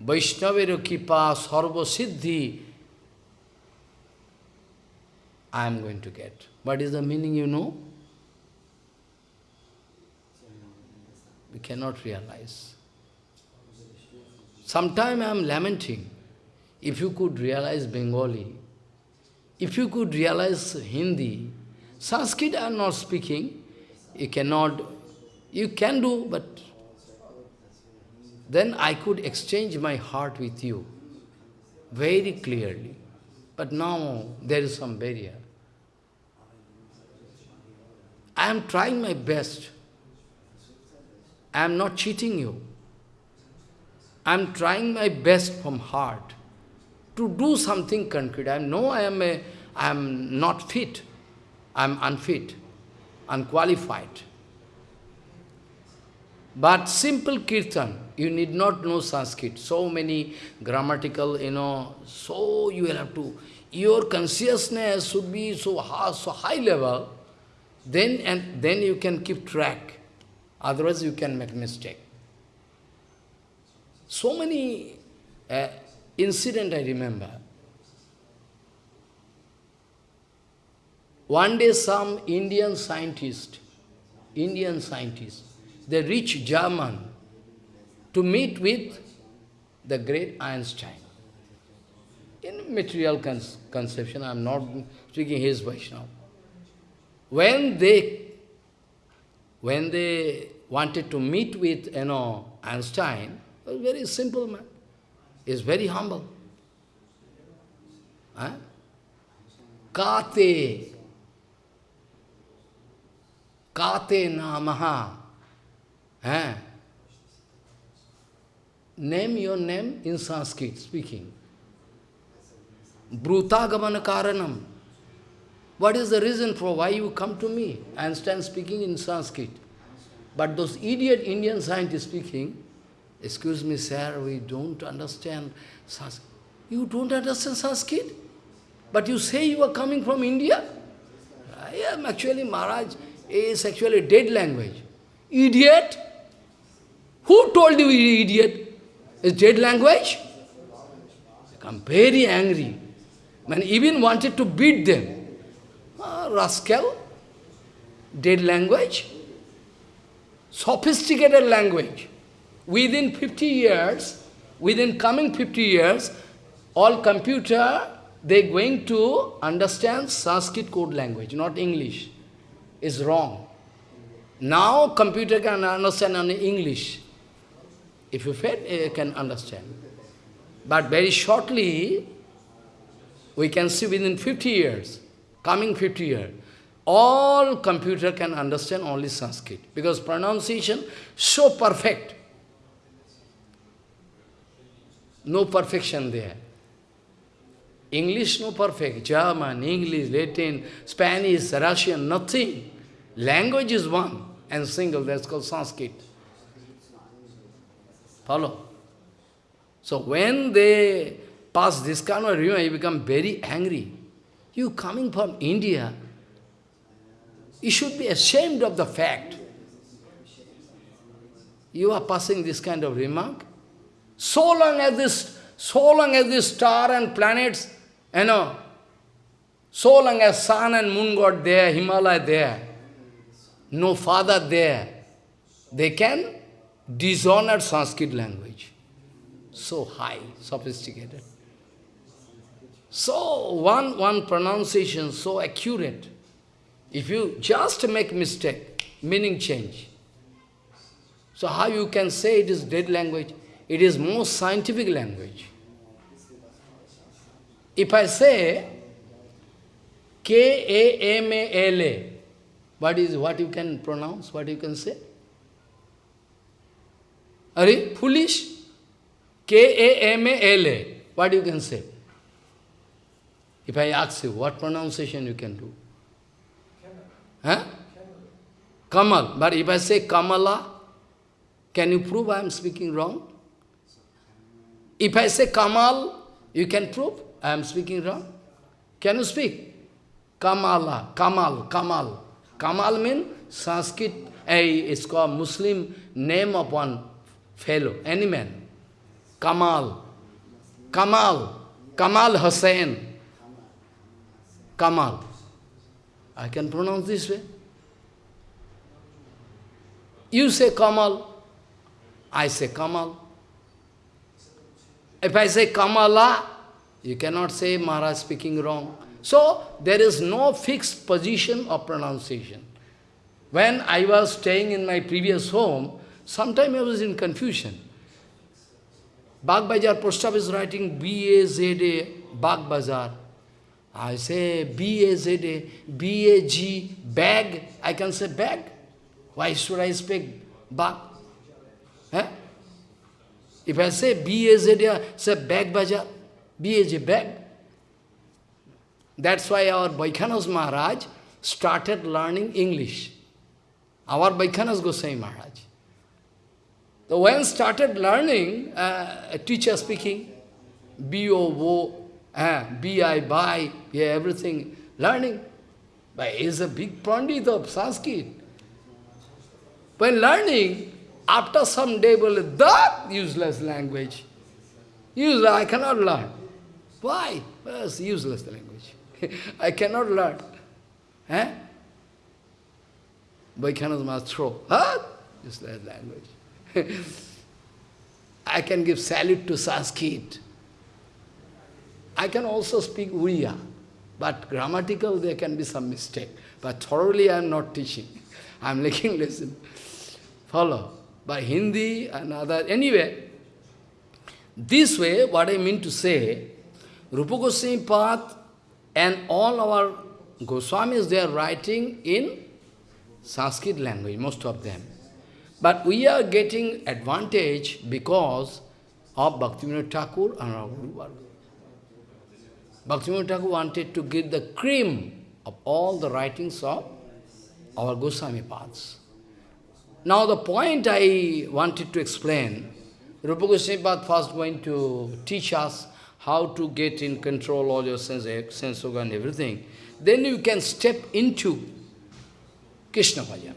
বৈষ্ণবের কৃপা সর্বসিদ্ধি I am going to get. What is the meaning you know? We cannot realize. Sometime I am lamenting. If you could realize Bengali, if you could realize Hindi, Sanskrit I am not speaking, you cannot, you can do, but then I could exchange my heart with you very clearly. But now there is some barrier. I am trying my best. I am not cheating you. I am trying my best from heart to do something concrete. I know I am a, I am not fit. I am unfit, unqualified. But simple kirtan, you need not know Sanskrit. So many grammatical, you know, so you will have to, your consciousness should be so high, so high level, then and then you can keep track. Otherwise you can make mistake. So many uh, incident I remember. One day some Indian scientist, Indian scientist, they reach German to meet with the great Einstein. In material cons conception, I am not speaking his Vaishnava. When they, when they wanted to meet with, you know, Einstein, a very simple man. Is very humble. Huh? Kate, Kate Namaha. Huh? Name your name in Sanskrit speaking. Brutagaman Karanam. What is the reason for why you come to me? Einstein speaking in Sanskrit. But those idiot Indian scientists speaking, excuse me, sir, we don't understand Sanskrit. You don't understand Sanskrit? But you say you are coming from India? I am actually, Maharaj is actually dead language. Idiot? Who told you idiot? Is dead language? I'm very angry. Man even wanted to beat them. Ah, rascal, dead language, sophisticated language. Within 50 years, within coming 50 years, all computer, they're going to understand Sanskrit code language, not English. It's wrong. Now computer can understand only English. If you fed, it can understand. But very shortly, we can see within 50 years, coming 50 years, all computer can understand only Sanskrit, because pronunciation so perfect. No perfection there. English no perfect, German, English, Latin, Spanish, Russian, nothing. Language is one and single, that's called Sanskrit. Follow? So when they pass this kind of remark, you become very angry. You coming from India, you should be ashamed of the fact. You are passing this kind of remark. So long as this, so long as this star and planets, you know, so long as sun and moon got there, Himalaya there, no father there, they can dishonor Sanskrit language. So high, sophisticated. So one, one pronunciation so accurate. If you just make mistake, meaning change. So how you can say it is dead language? It is most scientific language. If I say K-A-M-A-L-A, what is what you can pronounce, what you can say? Are you foolish? K-A-M-A-L-A, what you can say? If I ask you, what pronunciation you can do? Huh? Kamal. But if I say Kamala, can you prove I am speaking wrong? If I say Kamal, you can prove I am speaking wrong? Can you speak? Kamala, Kamal, Kamal. Kamal means Sanskrit, a, it's called Muslim name of one fellow, any man. Kamal, Kamal, Kamal Hussain. Kamal. I can pronounce this way. You say Kamal, I say Kamal. If I say Kamala, you cannot say Maharaj speaking wrong. So, there is no fixed position of pronunciation. When I was staying in my previous home, sometime I was in confusion. Bagh Bazaar Postaf is writing B-A-Z-A, Bagh Bazaar. I say B-A-Z-A, B-A-G, bag. I can say bag. Why should I speak Bagh? Eh? If I say B-A-Z-A, say bag bazaar, B-A-G, bag. That's why our Vaikhanas Maharaj started learning English. Our Vaikhanas Goswami Maharaj. So when started learning, uh, a teacher speaking, B-O-O, uh, yeah, everything, learning. But is a big pandit of Sanskrit. When learning, after some day, well, that useless language. Useless, I cannot learn. Why? Well, it's useless language. I cannot learn. Eh? Vaikhanas must throw. Huh? Useless language. I can give salute to Sanskrit. I can also speak Uriya, but grammatical there can be some mistake. But thoroughly I am not teaching. I am making lesson. Follow. By Hindi and other, anyway, this way, what I mean to say, Rupa Goswami Pad and all our Goswamis, they are writing in Sanskrit language, most of them. But we are getting advantage because of Bhaktivinoda Thakur and our Guru. Bhaktivinoda Thakur wanted to give the cream of all the writings of our Goswami paths. Now the point I wanted to explain, Rupa Goswami Pad first going to teach us how to get in control all your sense, sense organ and everything. Then you can step into Krishna Bhajan.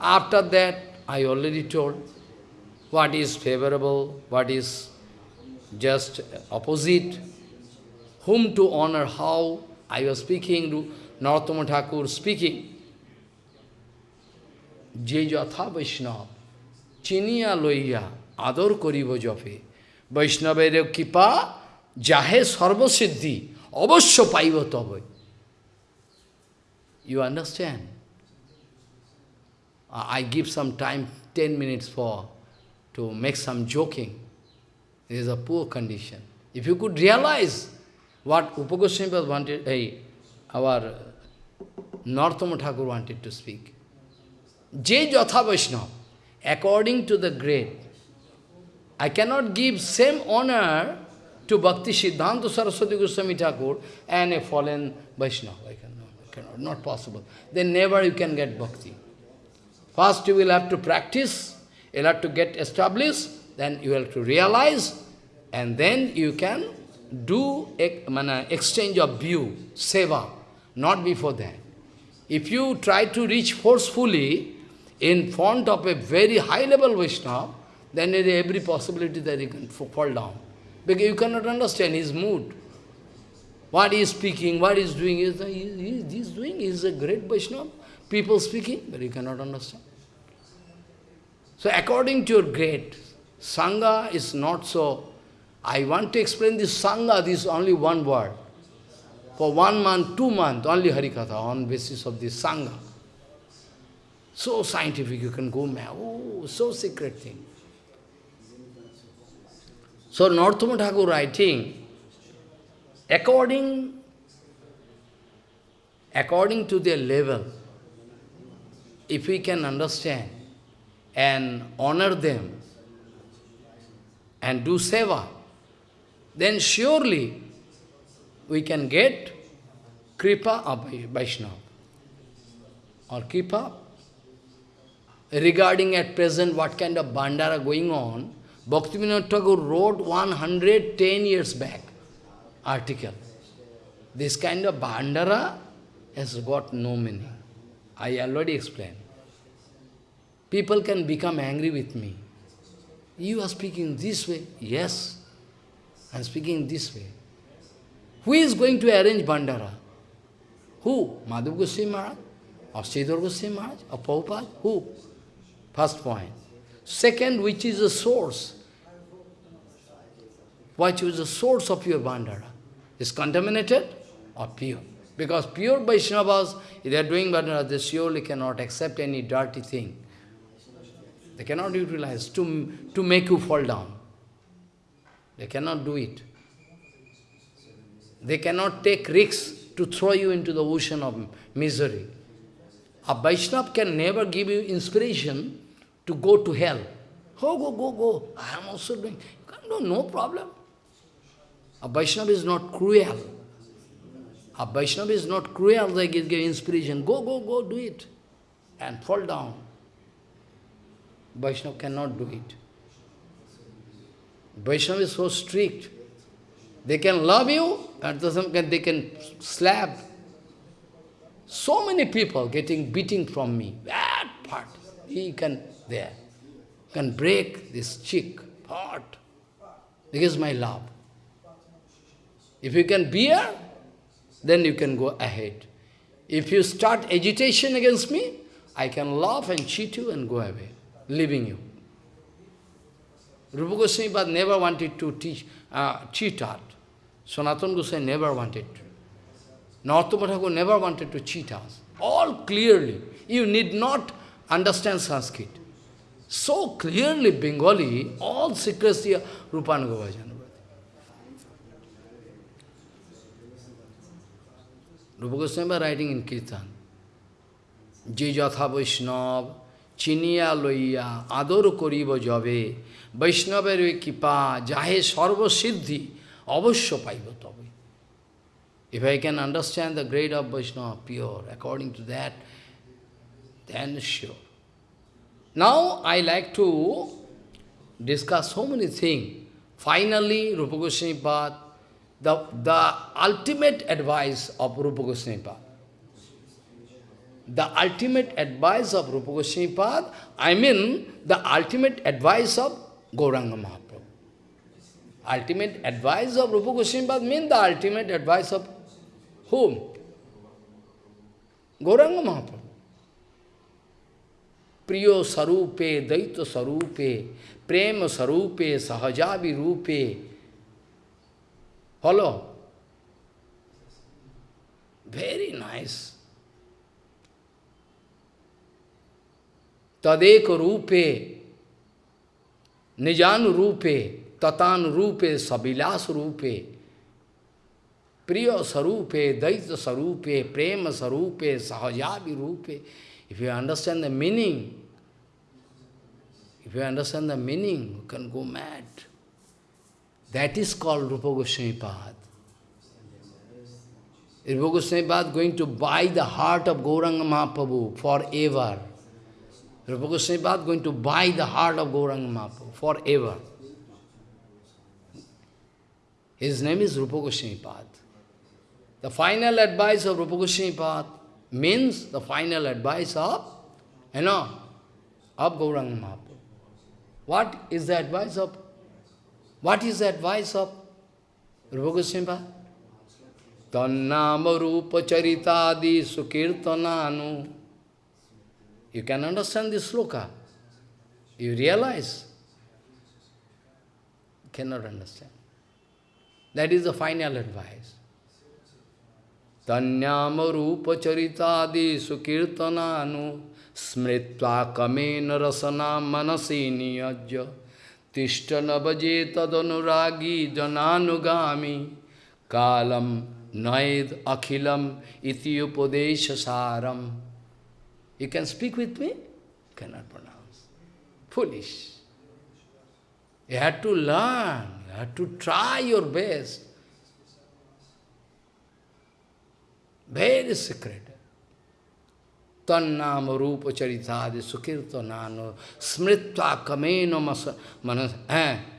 After that, I already told what is favorable, what is just opposite, whom to honor, how. I was speaking, Narottama Thakur speaking. যে যথা বৈষ্ণব চিনিয়া লইয়া আদর করিব জপে বৈষ্ণবের কৃপা যাহে সর্বসিদ্ধি অবশ্য পাইব তবে You understand? I give some time, 10 minutes for to make some joking. This is a poor condition. If you could realize what Rupa Goswami wanted, hey, our Narottam Thakur wanted to speak. Jai Jatha according to the grade, I cannot give same honor to Bhakti Siddhanta Saraswati Goswami Thakur and a fallen Vaishnava. I cannot. cannot, not possible. Then never you can get bhakti. First you will have to practice, you'll have to get established, then you have to realize, and then you can do exchange of view, seva, not before that. If you try to reach forcefully in front of a very high level Vaishnava, then there is every possibility that you can fall down. Because you cannot understand his mood. What he is speaking, what he is doing, is he, he is doing, he is a great Vaishnava. People speaking, but you cannot understand. So according to your grade, Sangha is not so. I want to explain this Sangha, this is only one word. For one month, two months, only Harikatha on basis of this Sangha. So scientific, you can go. Oh, so secret thing. So Narottama Thakur writing, according, according to their level, if we can understand and honor them and do seva, then surely we can get kripa of Vaishnava or kripa. Regarding at present what kind of bhandara going on, Bhaktivinoda Thakur wrote 110 years back article. This kind of bhandara has got no meaning. I already explained. People can become angry with me. You are speaking this way. Yes, I am speaking this way. Who is going to arrange bhandara? Who? Madhav Goswami Maharaj? Or Sridhar Goswami Maharaj? Or Prabhupada? Who? First point. Second, which is the source? What is the source of your bhandara? Is contaminated or pure? Because pure Vaishnavas, if they are doing bhandara, they surely cannot accept any dirty thing. They cannot utilize to, to make you fall down. They cannot do it. They cannot take risks to throw you into the ocean of misery. A Vaishnava can never give you inspiration to go to hell. Oh, go, go, go. I am also doing. Do, no problem. A Vaishnava is not cruel. A Vaishnava is not cruel, they give inspiration. Go, go, go, do it. And fall down. Vaishnava cannot do it. Vaishnava is so strict. They can love you, at the same time they can slap. So many people getting beating from me. That part. He can, there, can break this cheek part. Because my love. If you can bear, then you can go ahead. If you start agitation against me, I can laugh and cheat you and go away, leaving you. Rupa Goswami never wanted to teach, uh, cheat art. Sanatana Goswami never wanted to. Narottama never wanted to cheat us. All clearly. You need not understand Sanskrit. So clearly Bengali, all secrecy of Rupanuga Bhajan. Rupa Goswami was writing in Kirtan, Je jatha Vaishnav, চিনিয়া লইয়া আদর করিব যবে বৈষ্ণবের কৃপা যাহে সর্বসিদ্ধি অবশ্য পাইব তবে If I can understand the grade of Vaishnava pure, according to that, then sure. Now I like to discuss so many things. Finally, Rupa Goswami Pad, the, the ultimate advice of Rupa Goswami Pad the ultimate advice of Rupa Goswami Pad, I mean the ultimate advice of Gauranga Mahaprabhu. Ultimate advice of Rupa Goswami Pad means the ultimate advice of whom? Gauranga Mahaprabhu. Priyo sarupe, daita sarupe, prema sarupe, sahajavi rupe. Follow? Very nice. तदेक रूपे निजान रूपे ततान रूपे सविलास रूपे प्रिय स्वरूपे दैत्य स्वरूपे प्रेम स्वरूपे सहजाभि रूपे if you understand the meaning if you understand the meaning you can go mad that is called rupa goswami pad Rupa Goswami Pad going to buy the heart of Gauranga Mahaprabhu forever. Rupa Goswami Pad going to buy the heart of Gauranga Mahaprabhu forever. His name is Rupa Goswami Pad. The final advice of Rupa Goswami Pad means the final advice of, you know, of Gauranga Mahaprabhu. What is the advice of, what is the advice of Rupa Goswami Pad? Tannama Rupa Charitadi Sukirtananu. You can understand this sloka. You realize. You cannot understand. That is the final advice. Tanyama Rupa Charitadi Sukirtananu Smritva Kamena Rasana Manasi Niyajya Tishtana Bhaje Tadanuragi Jananugami Kalam Naid Akhilam Iti Upadesha Saram. You can speak with me? Cannot pronounce. Foolish. You have to learn. You have to try your best. Very secret. Tannam rupa charitadi sukirtanano smritva kameno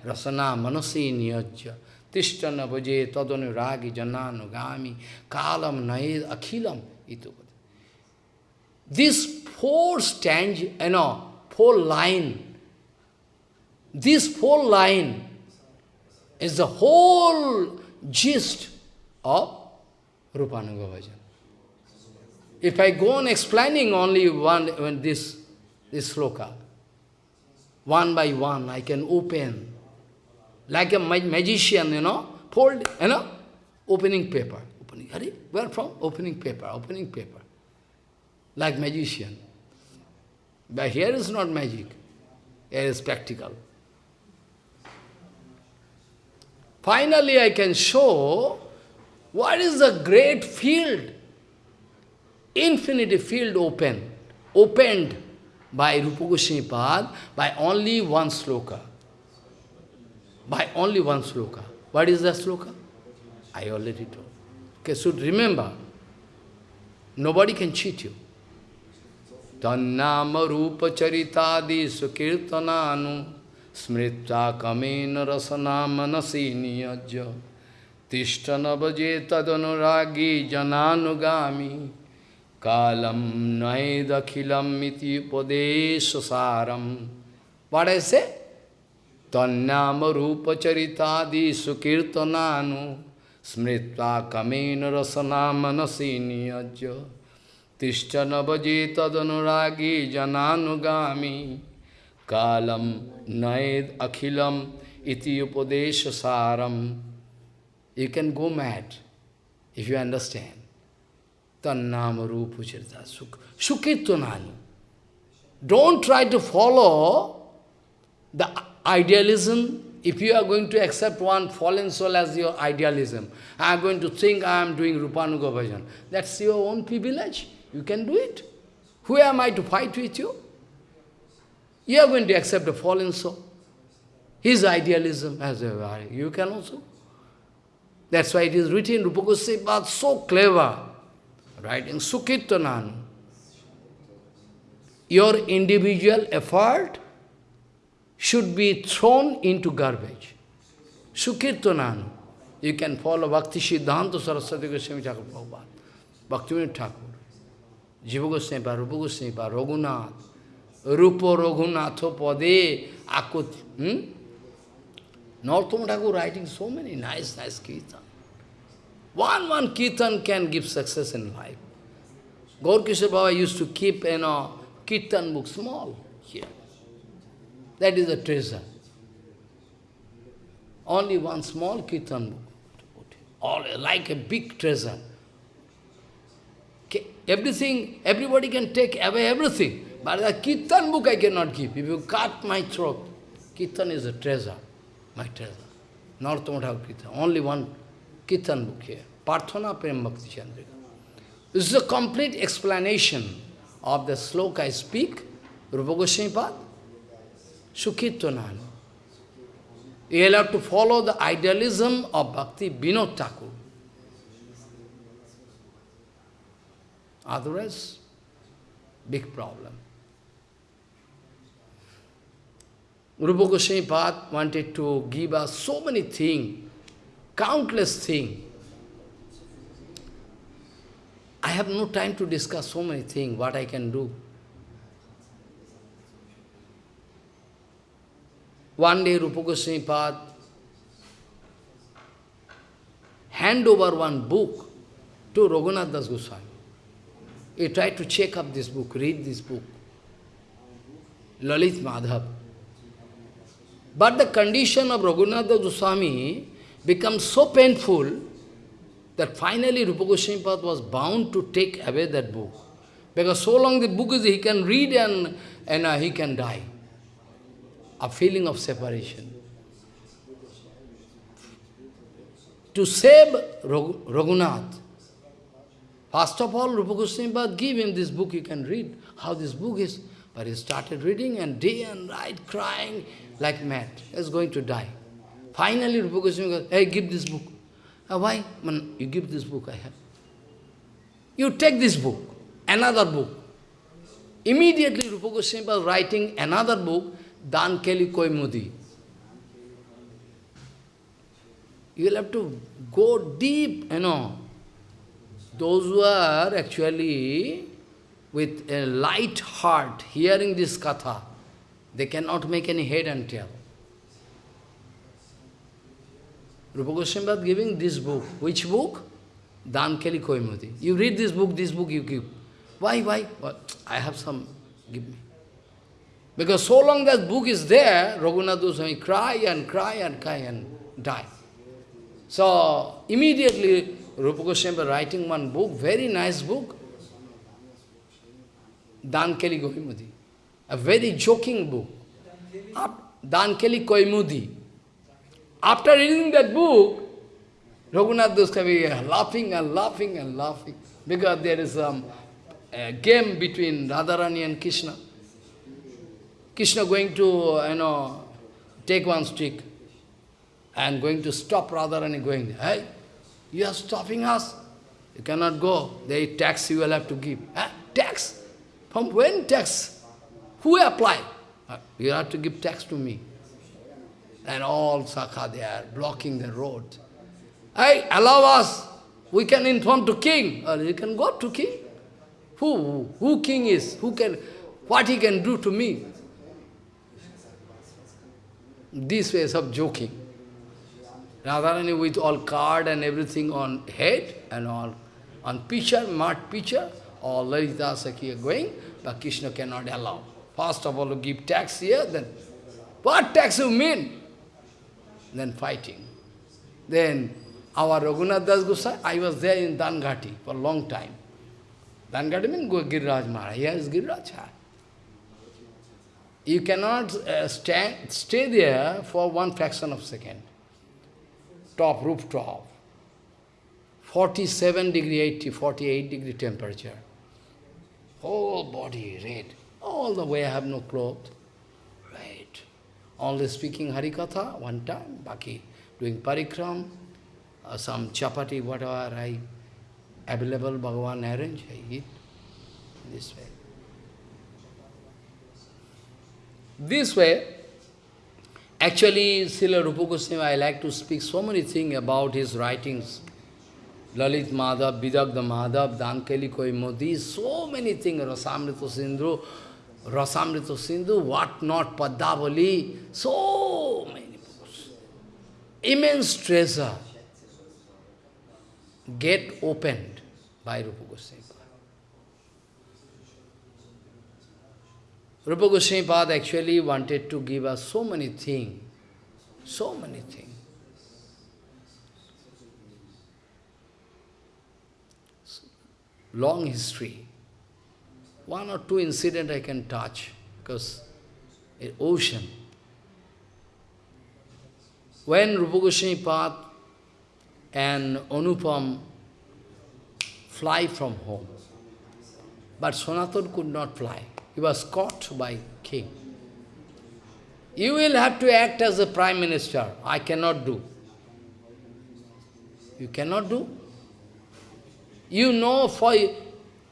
rasana manasi niyajya tishtana bhaje tadanu jananu gami kalam naid akhilam itu. This four stanza, you know, four line, this four line is the whole gist of Rupanuga Bhajan. If I go on explaining only one, when this, this sloka, one by one, I can open, like a magician, you know, fold, you know, opening paper. Opening, Hurry, where from? Opening paper, opening paper. Like magician. But here is not magic, here is practical. Finally, I can show what is the great field infinity field open, opened by Rupa Goswami Pad by only one sloka. By only one sloka. What is the sloka? I already told. Okay, so remember, nobody can cheat you. Tannama rupa charitadi sukirtananu smrita kamena rasana manasi niyajya tishtana bhaje tadanuragi jananugami Kalam naidakhilam iti upadeshasaram. What I say? Tanyama rupa charitadi sukirtananu smritva kamena rasana manasi niyajya tishtana bhaje tadanuragi jananugami kalam naid akhilam iti upadeshasaram. You can go mad if you understand. Tannama Rupa Charita Sukirtanani. Don't try to follow the idealism. If you are going to accept one fallen soul as your idealism, I am going to think I am doing Rupanuga Bhajan. That's your own privilege. You can do it. Who am I to fight with you? You are going to accept a fallen soul. His idealism as a you can also. That's why it is written, Rupa Goswami so clever writing Sukirtanan. Your individual effort should be thrown into garbage. Sukirtanan. You can follow Bhakti Siddhanta Saraswati Goswami Thakur Prabhupada, Bhaktivinoda Thakur, Jiva Goswami Rupa Goswami Raghunath, Rupa Raghunatha Pade, Akut. Hmm? Narottama Thakur writing so many nice, nice kirtan. One, one kirtan can give success in life. Gaur Baba used to keep, you know, kirtan book small here. That is a treasure. Only one small kirtan book. All like a big treasure. Everything, everybody can take away everything. But the kirtan book I cannot give. If you cut my throat, kirtan is a treasure, my treasure. Thakur Kirtan. Only one Kirtan book here, Parthana Prem Bhakti Chandrika. This is a complete explanation of the sloka I speak, Rupa Goswami Pad, Sukirtanan. You have to follow the idealism of Bhakti Vinod Thakur. Otherwise, big problem. Rupa Goswami Pad wanted to give us so many things, countless things. I have no time to discuss so many things, what I can do. One day Rupa Goswami Pad hand over one book to Raghunath Das Goswami. He tried to check up this book, read this book. Lalit Madhav. But the condition of Raghunath Das Goswami becomes so painful that finally Rupa Goswami was bound to take away that book. Because so long the book is, he can read and, and uh, he can die. A feeling of separation. To save Raghunath, first of all, Rupa Goswami give him this book, you can read how this book is. But he started reading and day and night crying like mad. He's going to die. Finally, Rupa Goswami goes, hey, give this book. Uh, why? Man, you give this book I have. You take this book, another book. Immediately Rupa Goswami was writing another book, Dan Keli Kaumudi. You will have to go deep, you know. Those who are actually with a light heart hearing this katha, they cannot make any head and tail. Rupa Goswami giving this book. Which book? Dan Keli Kaumudi. You read this book, this book you give. Why, why? What? I have some, give me. Because so long that book is there, Raghunath Goswami cry and cry and cry and die. So, immediately, Rupa Goswami writing one book, very nice book, Dan Keli Kaumudi. A very joking book. Dan Keli Kaumudi. After reading that book, Raghunath Goswami laughing and laughing and laughing because there is some a game between Radharani and Krishna. Krishna going to, you know, take one stick and going to stop Radharani going, hey, you are stopping us. You cannot go. They tax you will have to give. Tax? From when tax? Who apply? Uh, you have to give tax to me and all Sakha they are blocking the road. Hey, allow us, we can inform to king, or you can go to king. Who, who king is, who can, what he can do to me? These ways of joking. Radharani with all card and everything on head and all on picture, mud picture, all Lalita Sakhi are going, but Krishna cannot allow. First of all, give tax here, then what tax you mean? Then fighting. Then our Raghunath Das Gosai, I was there in Danghati for a long time. Danghati means Giriraj Maharaj. Here is Giriraj. You cannot uh, stand, stay there for one fraction of a second. Top, rooftop. 47 degree, 80, 48 degree temperature. Whole body red. All the way I have no clothes only speaking Harikatha one time, Baki doing parikram, uh, some chapati, whatever I available, Bhagavan arrange, I eat this way. This way, actually, Srila Rupa Goswami, I like to speak so many things about his writings. Lalit Madhav, Vidagdha Madhav, Dankeli Koi Modi, so many things, Rasamrita Sindhu, Rasamrita Sindhu, what not, Padavali, so many books. Immense treasure get opened by Rupa Goswami. Rupa Goswami Pad actually wanted to give us so many things, so many things. Long history. One or two incident I can touch, because an ocean. When Rupa Goswami Pad and Anupam fly from home, but Sanatan could not fly. He was caught by king. You will have to act as a prime minister. I cannot do. You cannot do. You know for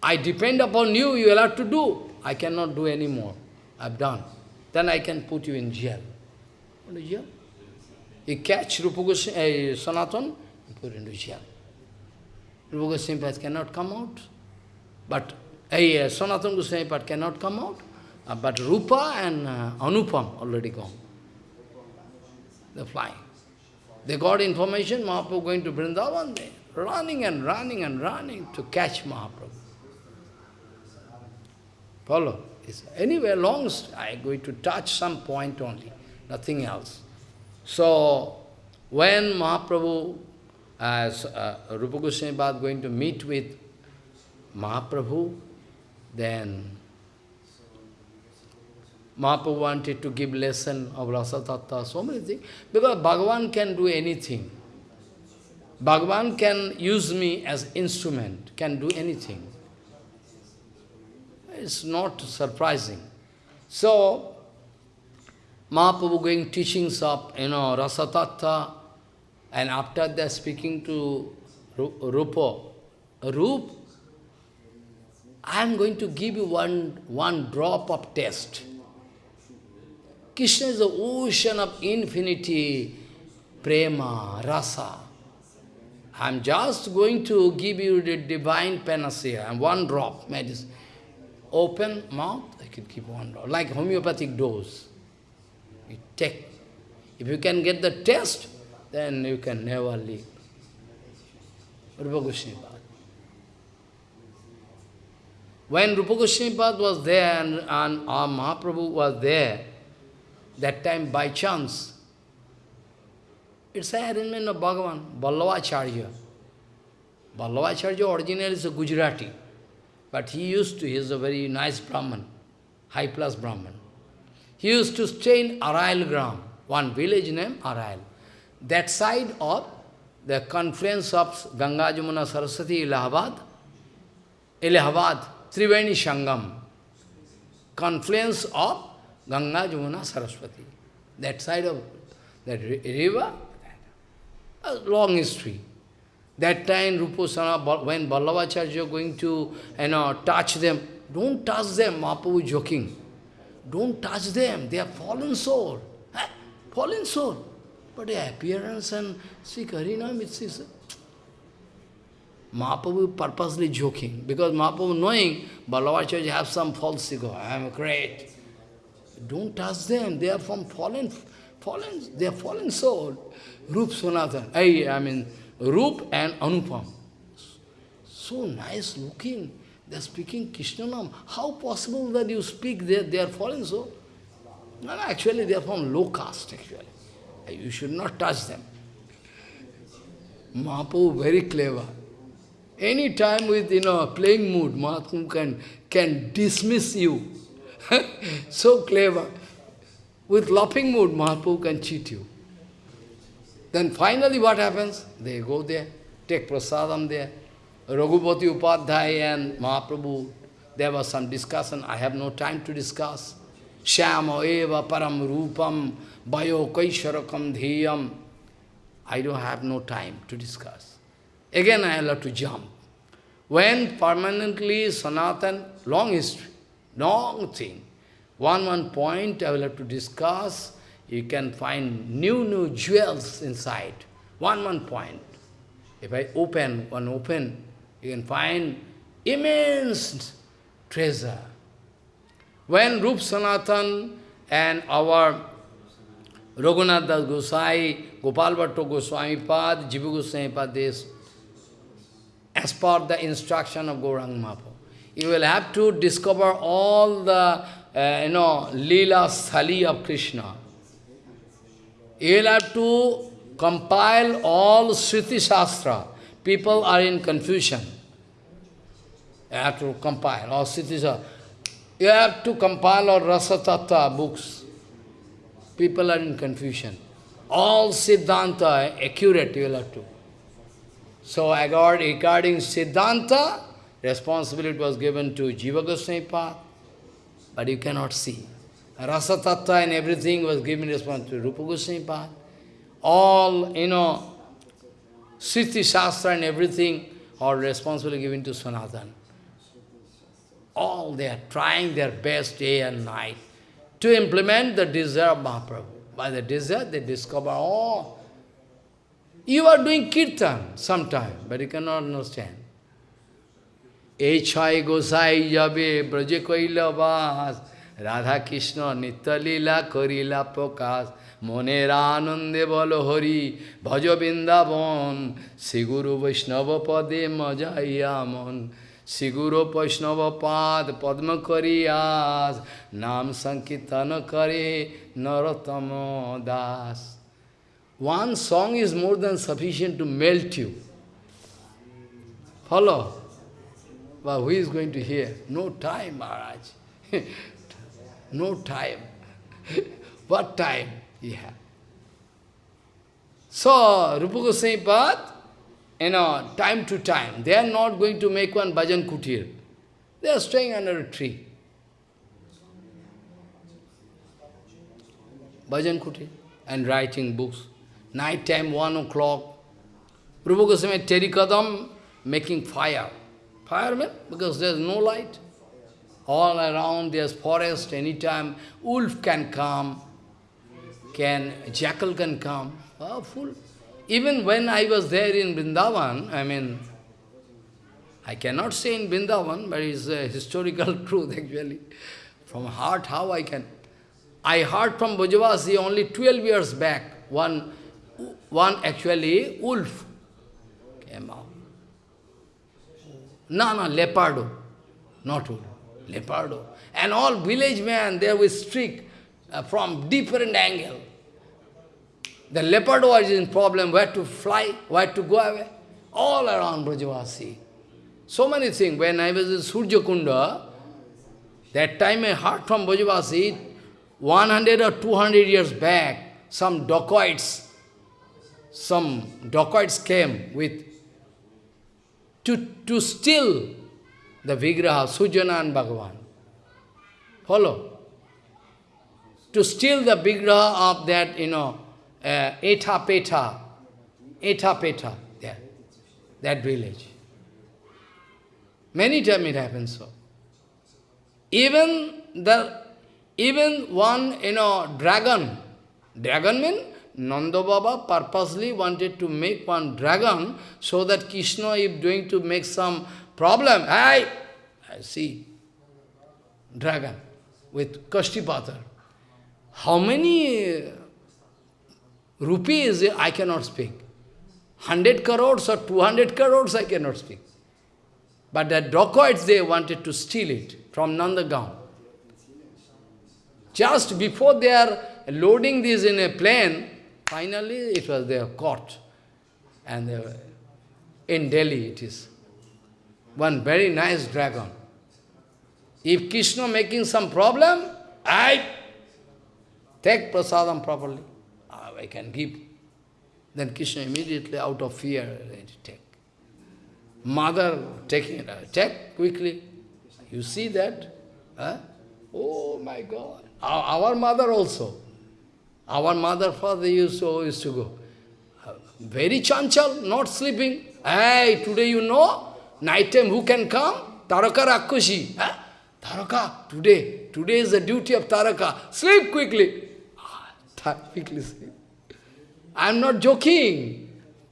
I depend upon you, you will have to do. I cannot do anymore. I've done. Then I can put you in jail. What is jail? You catch Rupa Goswami, uh, Sanatan, you put into jail. Rupa Goswami cannot come out. But uh, Sanatan Goswami cannot come out. Uh, but Rupa and uh, Anupam already gone. They're flying. They got information, Mahaprabhu going to Vrindavan, they running and running and running to catch Mahaprabhu. Follow? It's anyway, long, I'm going to touch some point only, nothing else. So, when Mahaprabhu, as uh, Rupa Goswami going to meet with Mahaprabhu, then Mahaprabhu wanted to give lesson of Rasa Tattva, so many things. Because Bhagavan can do anything. Bhagavan can use me as instrument, can do anything. It's not surprising. So, Mahaprabhu going teachings of, you know, Rasa Tattva, and after that speaking to Rupa, Rup, I am going to give you one, one drop of test. Krishna is the ocean of infinity, prema, rasa. I am just going to give you the divine panacea and one drop medicine. Open mouth, I can keep one like homeopathic dose. You take. If you can get the test, then you can never leave. Rupa Goswami When Rupa Goswami was there and, and our Mahaprabhu was there, that time by chance, it's an arrangement of Bhagavan, Vallabhacharya. Vallabhacharya originally is a Gujarati, but he used to, he is a very nice Brahman, high class Brahman. He used to stay in Arail Gram, one village named Arail. That side of the confluence of Ganga Jamuna Saraswati, Allahabad, Allahabad, Triveni Sangam, confluence of Ganga, Jamuna, Saraswati. That side of that river, a long history. That time, Rupasana, when Vallabhacharya going to you know, touch them, don't touch them, Mahaprabhu joking. Don't touch them, they are fallen soul. Eh? Fallen soul. But the appearance and see Harinam, it's, it's Mahaprabhu purposely joking, because Mahaprabhu knowing Vallabhacharya have some false ego, I am great. Don't touch them. They are from fallen, fallen, they are fallen soul. Rup Sanatan. I, I mean, Rup and Anupam. So nice looking. They are speaking Krishnanam. How possible that you speak there, they are fallen soul? No, no, actually they are from low caste, actually. You should not touch them. Mahaprabhu very clever. Any time with, you know, playing mood, Mahaprabhu can, can dismiss you. so clever. With laughing mood, Mahaprabhu can cheat you. Then finally what happens? They go there, take prasadam there. Raghupati Upadhyay and Mahaprabhu, there was some discussion. I have no time to discuss. Shyama eva param rupam bayo kaisharakam dheyam. I don't have no time to discuss. Again I have to jump. When permanently Sanatan, long history, long thing. One, one point I will have to discuss. You can find new, new jewels inside. One, one point. If I open, one open, you can find immense treasure. When Rup Sanatan and our Raghunath Das Gosai, Gopal Bhatto Goswami Pad, Jiva Goswami Pad, as per the instruction of Gaurang Mahaprabhu you will have to discover all the, uh, you know, Leela Sthali of Krishna. You will have to compile all Smriti Shastra. People are in confusion. You have to compile all Smriti Shastra. You have to compile all Rasa Tattva books. People are in confusion. All Siddhanta, accurate you will have to. So regarding Siddhanta, responsibility was given to Jiva Goswami but you cannot see. Rasa Tattva and everything was given response to Rupa Goswami Pad. All, you know, Siddhi Shastra and everything are responsibly given to Sanatana. All they are trying their best day and night to implement the desire of Mahaprabhu. By the desire, they discover, oh, you are doing kirtan sometime, but you cannot understand. Echai gosai jabe braje koila vas Radha Krishna Nitalila Korila Prokas Moneranande Bolo Hari Bhajo Siguru Vaishnava Pade Majayaman Siguru Vaishnava Pad Padma Kariyas Nam Sankirtana Kare Narottama Das One song is more than sufficient to melt you. Follow? But who is going to hear? No time, Maharaj. no time. what time he had? So, Rupa Goswami Pad, you know, time to time, they are not going to make one bhajan kutir. They are staying under a tree. Bhajan kutir and writing books. Night time, one o'clock, Rupa Goswami Terikadam making fire. Firemen, because there's no light. All around there's forest, anytime wolf can come, can jackal can come. Even when I was there in Vrindavan, I mean, I cannot say in Vrindavan, but it's a historical truth actually. From heart, how I can. I heard from Brajavasi only 12 years back, one, one actually wolf came out. No, no, leopardo, not wolf, leopardo. And all village men, they were strict uh, from different angle. The leopard was in problem, where to fly, where to go away. All around Brajavasi. So many things. When I was in Surjakunda, that time I heard from Brajavasi, 100 or 200 years back, some dacoits, some dacoits came with, to, to steal the Vigraha, Sujana and Bhagavan. Follow? To steal the Vigraha of that, you know, uh, Eta Peta, Eta Peta, there, that village. Many times it happens so. Even the, even one, you know, dragon, dragon means Nanda Baba purposely wanted to make one dragon so that Krishna, if going to make some problem, I, I see, dragon with Kashtipatar. How many uh, rupees I cannot speak. 100 crores or 200 crores I cannot speak. But the dacoits, they wanted to steal it from Nandagaon. Just before they are loading this in a plane, finally it was their caught. And were, in Delhi it is. One very nice dragon. If Krishna making some problem, I take prasadam properly. Ah, I can give. Then Krishna immediately out of fear, take. Mother taking it, take quickly. You see that? Huh? Oh my God. Our, our mother also. Our mother, father used to, used to go. Very chanchal, not sleeping. Hey, today you know, night time who can come? Taraka Rakushi. Huh? Taraka, today. Today is the duty of Taraka. Sleep quickly. quickly sleep. I am not joking.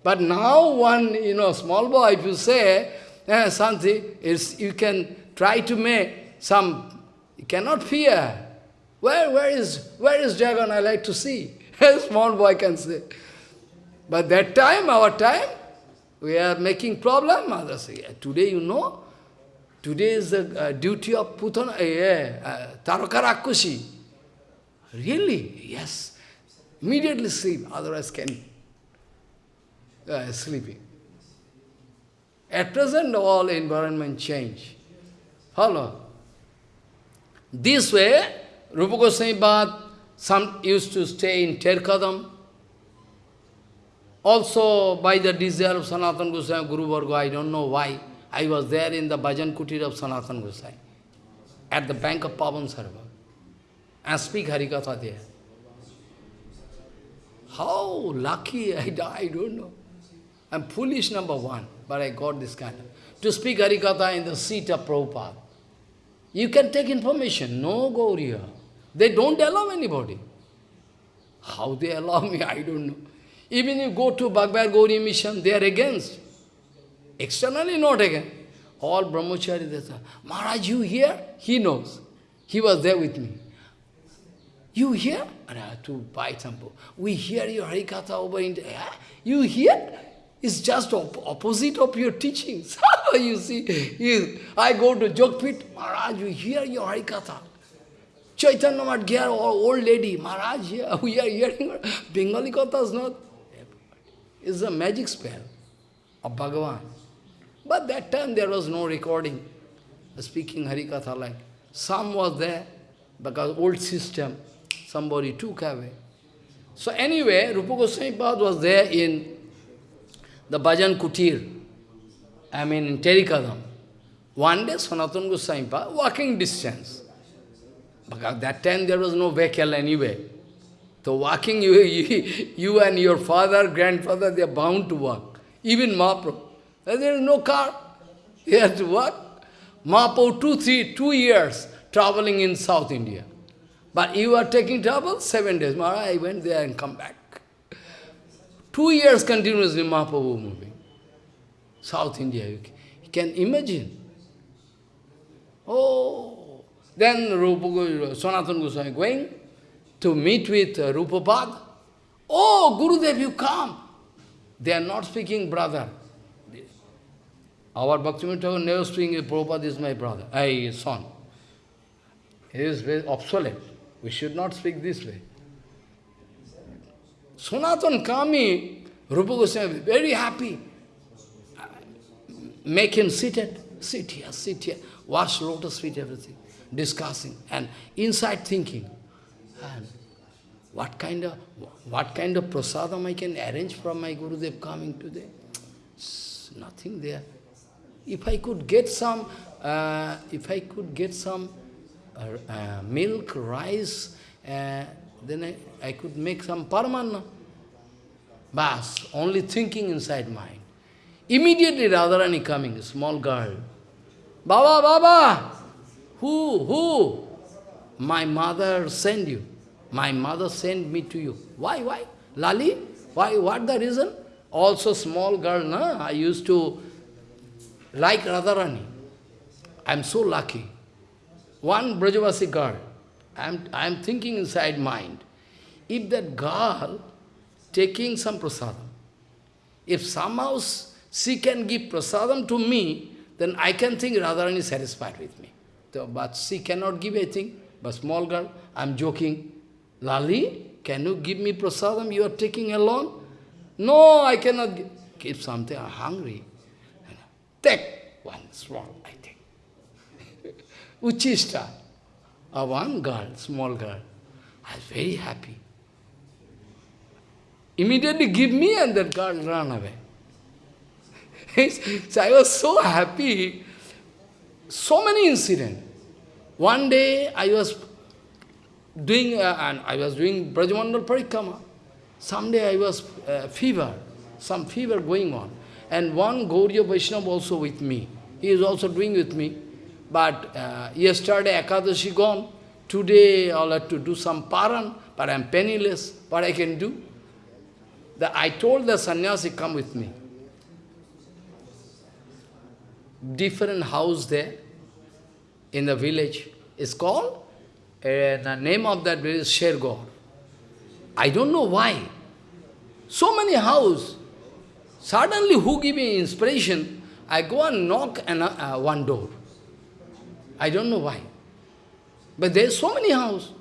But now one, you know, small boy, if you say eh, something, is you can try to make some, you cannot fear. Where, where is, where is dragon? I like to see. A small boy can say. But that time, our time, we are making problem. Others say, today you know, today is the uh, duty of Putana, uh, uh, Taraka Really? Yes. Immediately sleep, otherwise can uh, sleeping. At present, all environment change. Follow? This way, Rupa Goswami Bhatt, some used to stay in Terkadam. Also, by the desire of Sanatan Goswami, Guru Varga, I don't know why, I was there in the Bhajan Kutir of Sanatan Goswami, at the bank of Pavan Sarovar, and speak Harikatha there. How lucky I I don't know. I'm foolish, number one, but I got this kind of... To speak Harikatha in the seat of Prabhupada. You can take information. No, Gauriya. They don't allow anybody. How they allow me, I don't know. Even you go to Bhagavad Gauri mission, they are against. Externally not against. All brahmachari, they say, Maharaj, you here? He knows. He was there with me. You hear? And I to buy some. We hear your Harikatha over in yeah? You hear? It's just op opposite of your teachings. you see, you, I go to Jogpit, Maharaj, you hear your Harikatha. Chaitanya Madhyar, old lady, Maharaj, yeah, we are hearing Bengali Katha is not. It's a magic spell of Bhagavan. But that time there was no recording, speaking Harikatha like. Some was there, because old system, somebody took away. So anyway, Rupa Goswami Pad was there in the Bhajan Kutir, I mean in Terikadam. One day Sanatana Goswami Pad, walking distance. Because that time there was no vehicle anyway. So walking, you, you, you and your father, grandfather, they are bound to walk. Even Mahaprabhu. There is no car. He has to walk. Mahaprabhu, two, three, two years traveling in South India. But you are taking trouble? Seven days. Maharaj, I went there and come back. Two years continuously Mahaprabhu moving. South India, you can imagine. Oh, then Rupa, Sanatana Goswami going to meet with uh, Rupapad. Oh, Gurudev, you come. They are not speaking brother. Our Bhaktivinoda Thakur never speaking, Prabhupada is my brother, I son. He is very obsolete. We should not speak this way. Sanatan Kami, Rupa Goswami, very happy. Make him seated. Sit here, sit here. Wash lotus feet, everything. Discussing. And inside thinking. What kind of what kind of prasadam I can arrange from my Gurudev coming today? Nothing there. If I could get some, uh, if I could get some uh, uh, milk, rice, uh, then I, I could make some parmanna. Bas, only thinking inside mind. Immediately Radharani coming, small girl. Baba, Baba! Who, who? My mother sent you. My mother sent me to you. Why, why? Lali? Why, what the reason? Also small girl, na? I used to like Radharani. I'm so lucky. One Brajavasi girl, I'm, I'm thinking inside mind, if that girl taking some prasadam, if somehow she can give prasadam to me, then I can think Radharani is satisfied with me. So, but she cannot give anything, but small girl, I'm joking. Lali, can you give me prasadam you are taking alone? No, I cannot give. Something, I'm hungry. Take one small, I take. Uchista, a one girl, small girl. I was very happy. Immediately give me and that girl ran away. so I was so happy. So many incidents. One day I was doing, uh, and I was doing Brajamandal Parikrama. Someday I was uh, fever, some fever going on. And one Gauriya Vaishnava also with me. He is also doing with me. But uh, yesterday Ekadashi gone. Today I'll have to do some paran, but I'm penniless. What I can do? The, I told the sannyasi, come with me. Different house there in the village is called, the name of that village is Shergarh. I don't know why. So many houses. Suddenly, who give me inspiration? I go and knock an, uh, one door. I don't know why. But there's so many houses.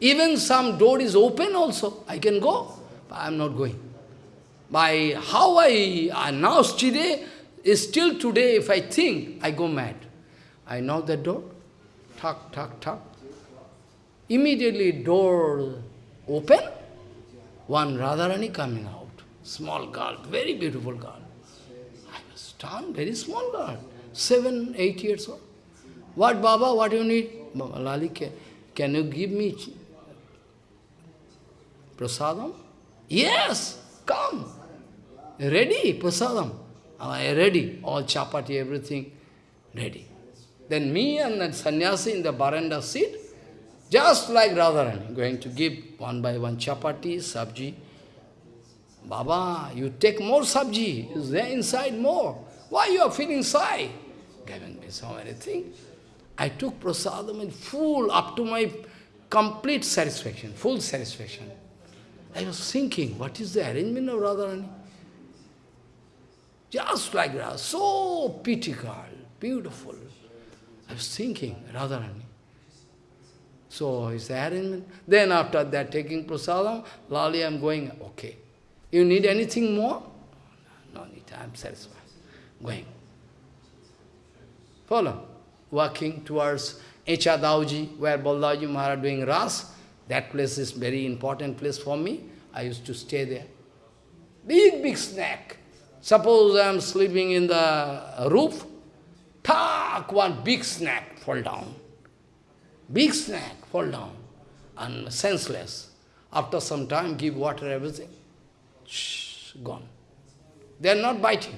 Even some door is open also. I can go. But I'm not going. By how I, now today, is still today, if I think, I go mad. I knock the door, tuck, tuck, tuck. Immediately door open, one Radharani coming out. Small girl, very beautiful girl. I was stunned, very small girl, seven, eight years old. What, Baba, what do you need? Baba, Lali, can, can you give me prasadam? Yes, come. Ready, prasadam. I ready, all chapati, everything, ready. Then me and that sannyasi in the baranda seat, just like Radharani, going to give one by one chapati, sabji. Baba, you take more sabji, is there inside more? Why you are feeling shy? Giving me so many things. I took prasadam in full, up to my complete satisfaction, full satisfaction. I was thinking, what is the arrangement of Radharani? Just like that, so girl, beautiful. I was thinking, Radharani. So is the arrangement. Then after that, taking prasadam, Lali, I'm going, okay. You need anything more? No, need, I'm satisfied. Going. Follow. Walking towards Echadauji, where Baldauji Maharaj doing Ras. That place is very important place for me. I used to stay there. Big, big snack. Suppose I am sleeping in the roof, tak, one big snack fall down. Big snack fall down and senseless. After some time, give water, everything, shh, gone. They are not biting.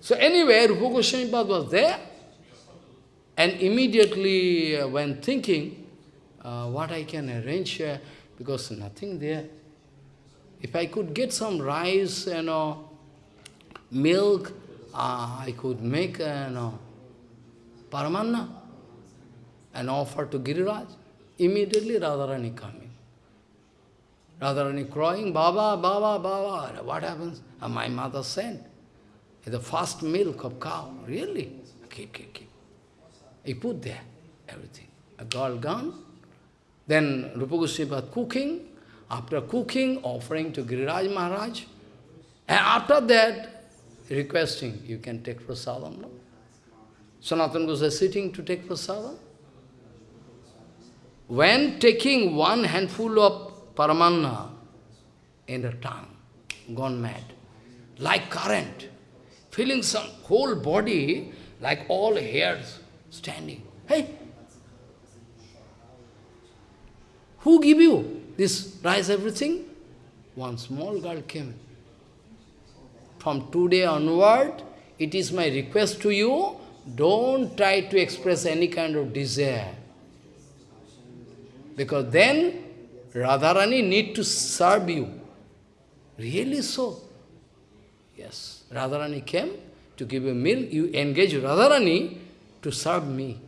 So anyway, Rupa Goswami was there, and immediately uh, when thinking, uh, what I can arrange here, because nothing there. If I could get some rice, you know, milk, uh, I could make, uh, you know, paramanna and offer to Giriraj. Immediately Radharani coming. Radharani crying, Baba, Baba, Baba. What happens? Uh, my mother sent. The first milk of cow. Really? Keep, keep, keep. He put there everything. A girl gone. Then Rupa Goswami cooking. After cooking, offering to Giriraj Maharaj. And after that, requesting, you can take prasadam. No? Sanatana Goswami sitting to take prasadam. When taking one handful of paramanna in the tongue, gone mad, like current, feeling some whole body like all hairs standing. Hey, who give you this rice, everything? One small girl came. From today onward, it is my request to you, don't try to express any kind of desire. Because then Radharani need to serve you. Really so? Yes. Radharani came to give a meal. You engage Radharani to serve me.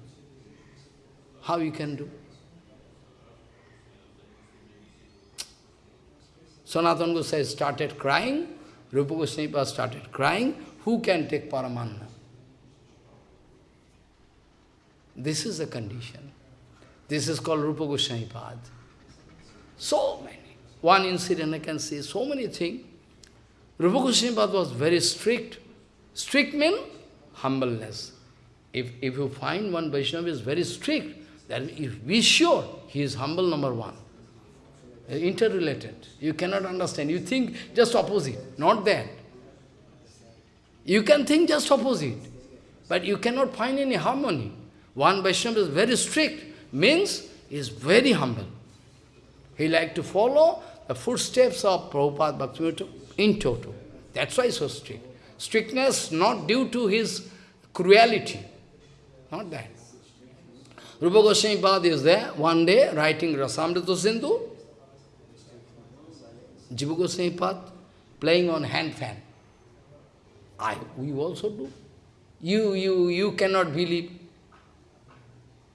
How you can do? Sanatana Goswami started crying. Rupa Goswami started crying. Who can take Paramanna? This is the condition. This is called Rupa Goswami Pad. So many. One incident I can say, so many things. Rupa Goswami Pad was very strict. Strict means humbleness. If, if you find one Vaishnava is very strict, then if be sure he is humble number one. Interrelated. You cannot understand. You think just opposite. Not that. You can think just opposite. But you cannot find any harmony. One Vaishnava is very strict, means is very humble. He like to follow the footsteps of Prabhupada Bhaktivinoda in toto. That's why so strict. Strictness not due to his cruelty. Not that. Rupa Goswami Pad is there, one day, writing Rasamrita Sindhu. Jiva Goswami Pad, playing on hand fan. I, we also do. You, you, you cannot believe.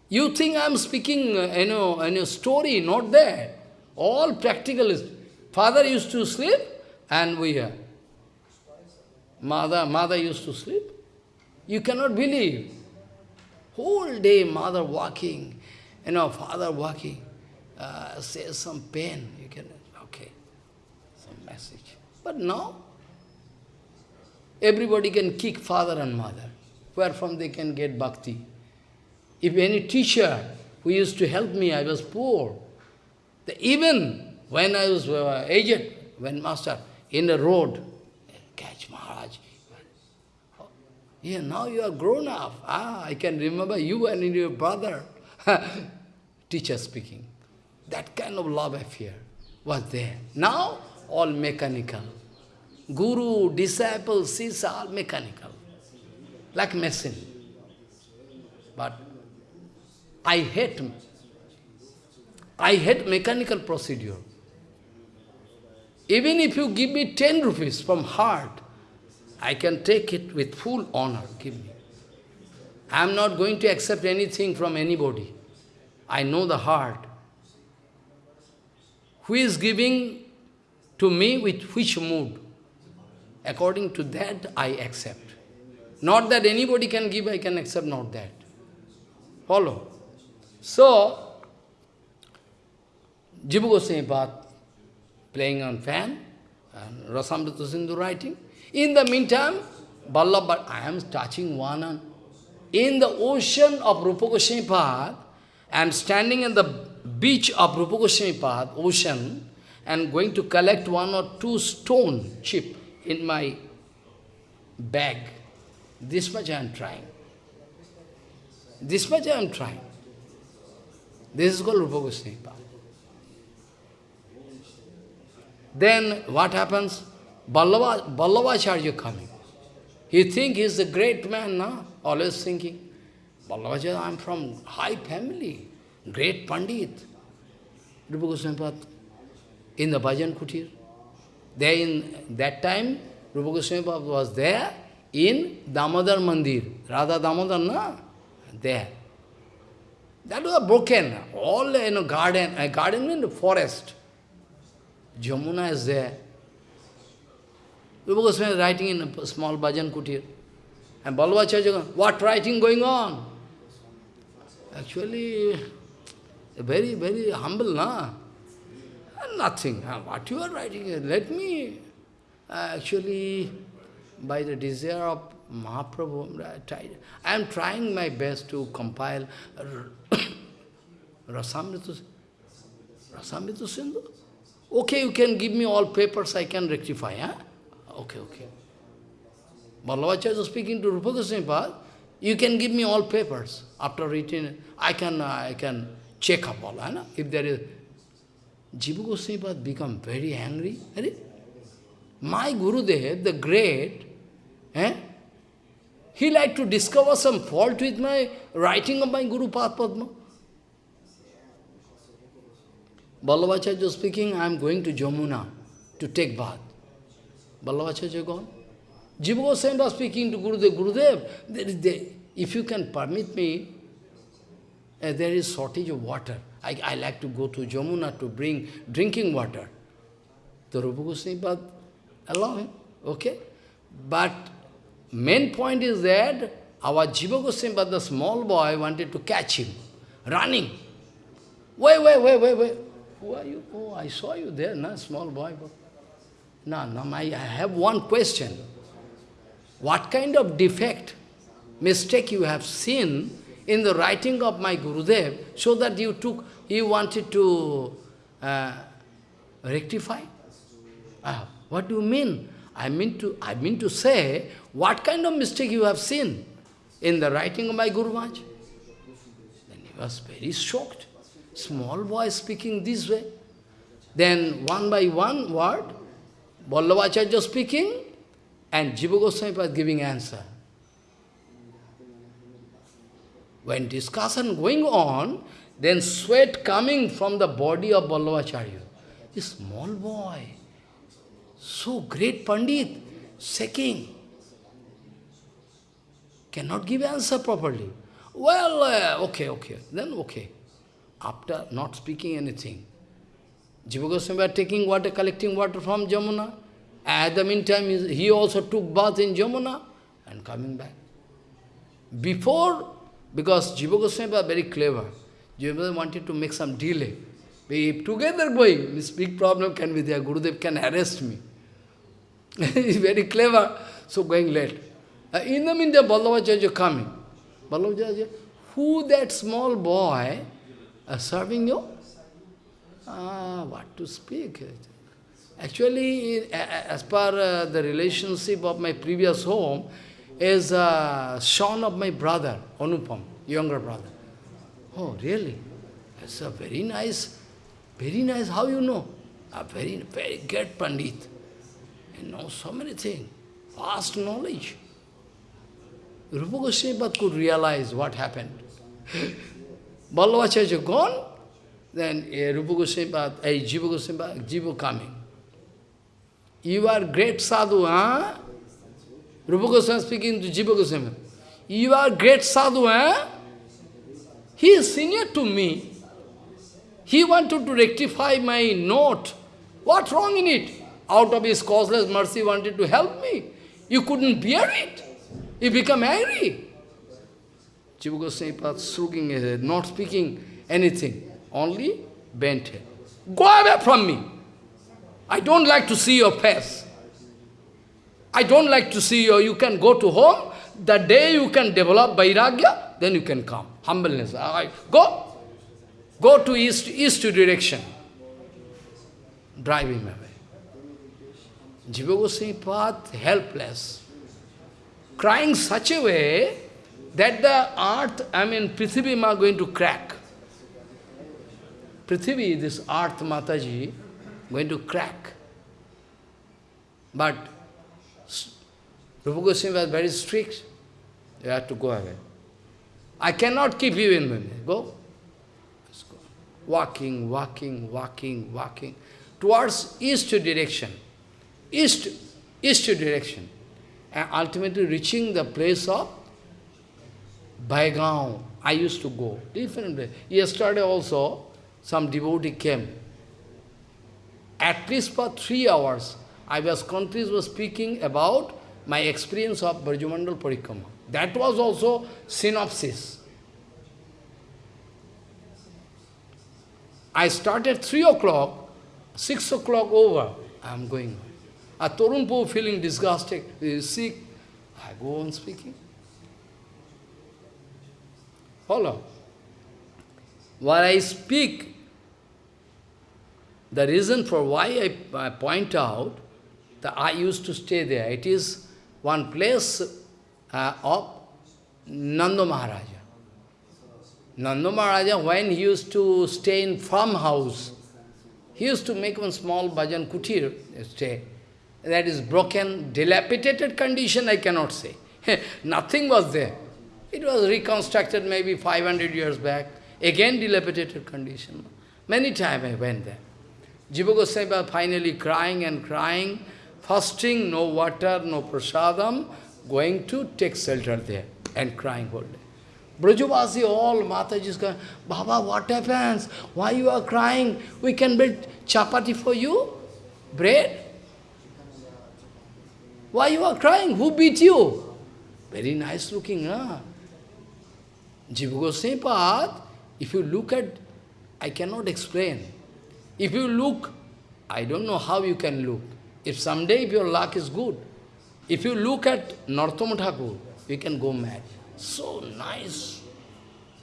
You think I am speaking, uh, you know, a story, not there. All practical is. Father used to sleep, and we are. Mother, mother used to sleep. You cannot believe. Whole day mother walking, you know, father walking, uh, says some pain, you can, okay, some message. But now, everybody can kick father and mother. Where from they can get bhakti? If any teacher who used to help me, I was poor. The, even when I was uh, aged, when master, in the road, catch Maharaj. Yeah, now you are grown up. Ah, I can remember you and your brother. Teacher speaking. That kind of love affair was there. Now, all mechanical. Guru, disciple, sisa, all mechanical. Like machine. I hate, I hate mechanical procedure. Even if you give me 10 rupees from heart, I can take it with full honor, give me. I am not going to accept anything from anybody. I know the heart. Who is giving to me with which mood? According to that, I accept. Not that anybody can give, I can accept, not that. Follow. So, Jiva Goswami playing on fan, and Rasamrita Sindhu writing. In the meantime, Vallabha, I am touching one and in the ocean of Rupa Goswami I am standing in the beach of Rupa Goswami ocean, and going to collect one or two stone chip in my bag. This much I am trying. This much I am trying. This is called Rupa Goswami Then what happens? Ballava, Vallabhacharya coming. He think he is a great man, no? Always thinking. Vallabhacharya, I am from high family, great Pandit. Rupa Goswami in the Bhajan Kutir. There in that time, Rupa Goswami was there in Damodar Mandir. Radha Damodar, no? There. That was broken. All in a garden, a garden the forest. Jamuna is there. Rupa Goswami is writing in a small bhajan kutir. And Vallabhacharya, what writing going on? Actually, very, very humble, na? Nothing. What you are writing? Let me. Uh, actually, by the desire of Mahaprabhu, I am trying my best to compile Rasamrita, Rasamrita Sindhu. Okay, you can give me all papers, I can rectify. Huh? Okay, okay. Vallabhacharya is speaking to Rupa Goswami you can give me all papers. After reading, I can, I can check up all. Huh? If there is... Jiva Goswami become very angry. My Gurudev, the great, eh? He like to discover some fault with my writing of my Guru Padma. Vallabhacharya speaking, I am going to Jamuna to take bath. Vallabhacharya gone. Jiva Goswami was speaking to Gurudev, Gurudev, there is there, if you can permit me, uh, there is shortage of water. I, I like to go to Jamuna to bring drinking water. The Rupa Goswami allow him, okay? But main point is that our Jiva Goswami, the small boy, wanted to catch him, running. Wait, wait, wait, wait, wait. Who are you? Oh, I saw you there, na, small boy. No, no, I have one question. What kind of defect, mistake you have seen in the writing of my Gurudev, so that you took, you wanted to uh, rectify? Uh, what do you mean? I mean to, I mean to say, what kind of mistake you have seen in the writing of my Guru Maharaj? Then he was very shocked. Small boy speaking this way. Then one by one word, Vallabhacharya speaking, and Jiva Goswami was giving answer. When discussion going on, then sweat coming from the body of Vallabhacharya. This small boy, so great Pandit, shaking, cannot give answer properly. Well, uh, okay, okay, then okay after not speaking anything. Jiva Goswami taking water, collecting water from Jamuna. At the meantime, he also took bath in Jamuna and coming back. Before, because Jiva Goswami very clever, Jiva wanted to make some delay. If together going, this big problem can be there, Gurudev can arrest me. He's very clever, so going late. Uh, in the meantime, Vallabhacharya coming. Vallabhacharya, who that small boy uh, serving you? Ah, what to speak? Actually, as per uh, the relationship of my previous home, is a son of my brother, Anupam, younger brother. Oh, really? It's a very nice, very nice, how you know? A very, very great Pandit. He knows so many things, vast knowledge. Rupa Goswami could realize what happened. Vallabhacharya gone, then uh, Rupa Goswami, uh, Jiva Goswami, Jiva coming. You are great sadhu, huh? Rupa Goswami speaking to Jiva Goswami. You are great sadhu, huh? He is senior to me. He wanted to rectify my note. What wrong in it? Out of his causeless mercy wanted to help me. You couldn't bear it. You become angry. Jiva Goswami shrugging his head, not speaking anything, only bent head. Go away from me. I don't like to see your face. I don't like to see you. You can go to home. The day you can develop Vairagya, then you can come. Humbleness. I, go. Go to east, east direction. Drive him away. Jiva Goswami helpless. Crying such a way that the earth, I mean, Prithvi Ma going to crack. Prithvi, this earth Mataji, going to crack. But Rupa Goswami was very strict. You have to go away. I cannot keep you in me. Go. go. Walking, walking, walking, walking. Towards east direction. East, east direction. And ultimately reaching the place of Baigaon. I used to go. Different place. Yesterday also, some devotee came. At least for three hours, I was continuously was speaking about my experience of Brajamandal Parikrama. That was also synopsis. I started 3 o'clock, 6 o'clock over, I am going. A Torunpo feeling disgusted, is sick, I go on speaking. Follow. While I speak, the reason for why I, I point out that I used to stay there, it is one place uh, of Nanda Maharaja. Nanda Maharaja, when he used to stay in farmhouse, he used to make one small bhajan kutir stay. That is broken, dilapidated condition, I cannot say. Nothing was there. It was reconstructed maybe 500 years back. Again dilapidated condition. Many times I went there. Jiva Goswami finally crying and crying fasting, no water, no prasadam, going to take shelter there and crying all day. Brajavasi, all Mataji's going, Baba, what happens? Why you are crying? We can build chapati for you? Bread? Why you are crying? Who beat you? Very nice looking, huh? Jiva Goswami Pad, if you look at, I cannot explain. If you look, I don't know how you can look. If someday if your luck is good, if you look at Narottama Thakur, you can go mad. So nice.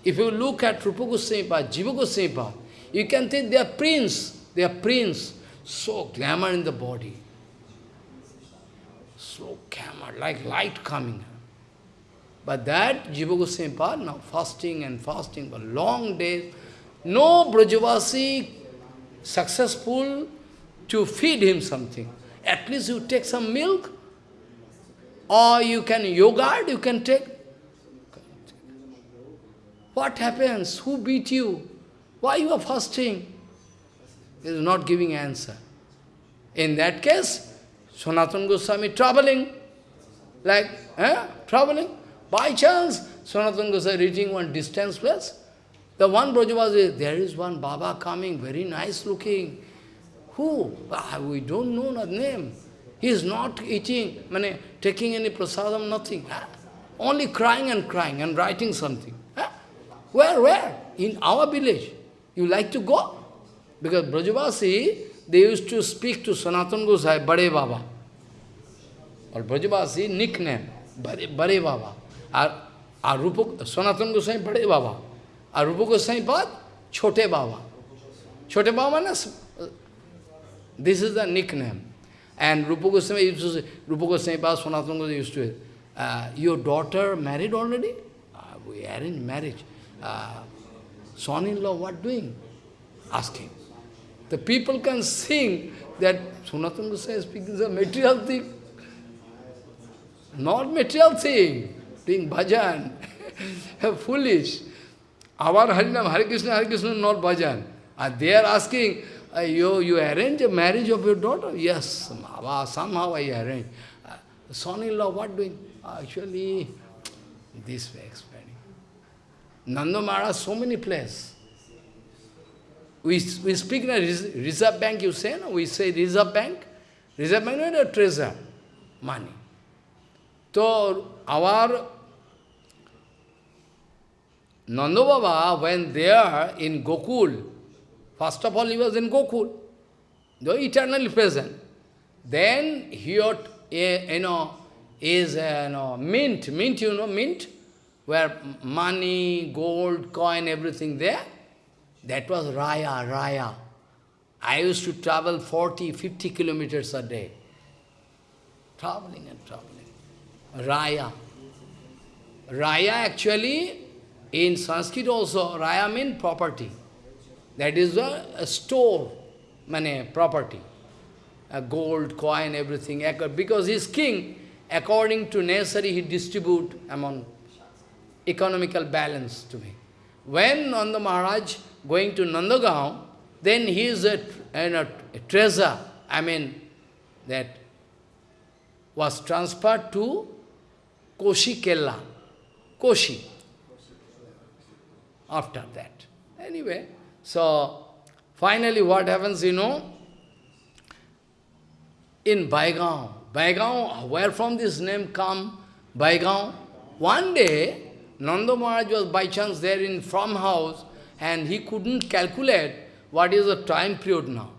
If you look at Rupa Goswami Jiva Goswami you can think they are prince, they are prince. So glamour in the body. So camera, like light coming. But that Jiva Goswami now fasting and fasting for long days. No Brajavasi successful to feed him something. At least you take some milk, or you can yogurt, you can take. What happens? Who beat you? Why you are fasting? He is not giving answer. In that case, Sanatana Goswami traveling, like, eh, traveling. By chance, Sanatana Goswami reaching one distance place. The one Brajavasi, there is one Baba coming, very nice looking. Who? We don't know the name. He is not eating, mane, taking any prasadam, nothing. Ah, only crying and crying and writing something. Ah, where, where? In our village. You like to go? Because Brajavasi, they used to speak to Sanatan Gosai, Bade Baba. Or Brajavasi, nickname, Bade, Bade Baba. Our, our Rupa, Sanatan Gosai, Bade Baba. Our Rupa Gosai, Bad, Chote Baba. Chote Baba means this is the nickname. And Rupa Goswami used to say, Rupa Goswami Pas Sanatana Goswami used to say, uh, your daughter married already? Uh, we in marriage. Uh, Son-in-law, what doing? Asking. The people can sing that Sanatana Goswami is speaking a material thing. Not material thing, doing bhajan, foolish. our Harinam, Hare Krishna, Hare Krishna, not bhajan. And they are asking, you, you arrange a marriage of your daughter? Yes, somehow I arrange. Uh, son-in-law, what doing? Actually, this way explaining. Nanda Maharaj, so many places. We, we speak a reserve bank, you say, no? We say reserve bank. Reserve bank a treasure, money. So, our Nanda Baba, when there in Gokul, first of all he was in Gokul, though eternally present. Then he ought, you know, is you know, mint, mint, you know, mint, where money, gold, coin, everything there. That was Raya, Raya. I used to travel 40, 50 kilometers a day. Traveling and traveling. Raya. Raya actually, in Sanskrit also, Raya means property. That is a, a store, money, property. A gold, coin, everything. Because he is king, according to necessary, he distribute among economical balance to me. When on the Maharaj going to Nandagaon, then he is a, a, a treasure, I mean, that was transferred to Koshi Kella. Koshi. After that. Anyway, so finally what happens, you know, in Baigaon, Baigaon, where from this name come, Baigaon, one day, Nanda Maharaj was by chance there in farmhouse, and he couldn't calculate what is the time period now.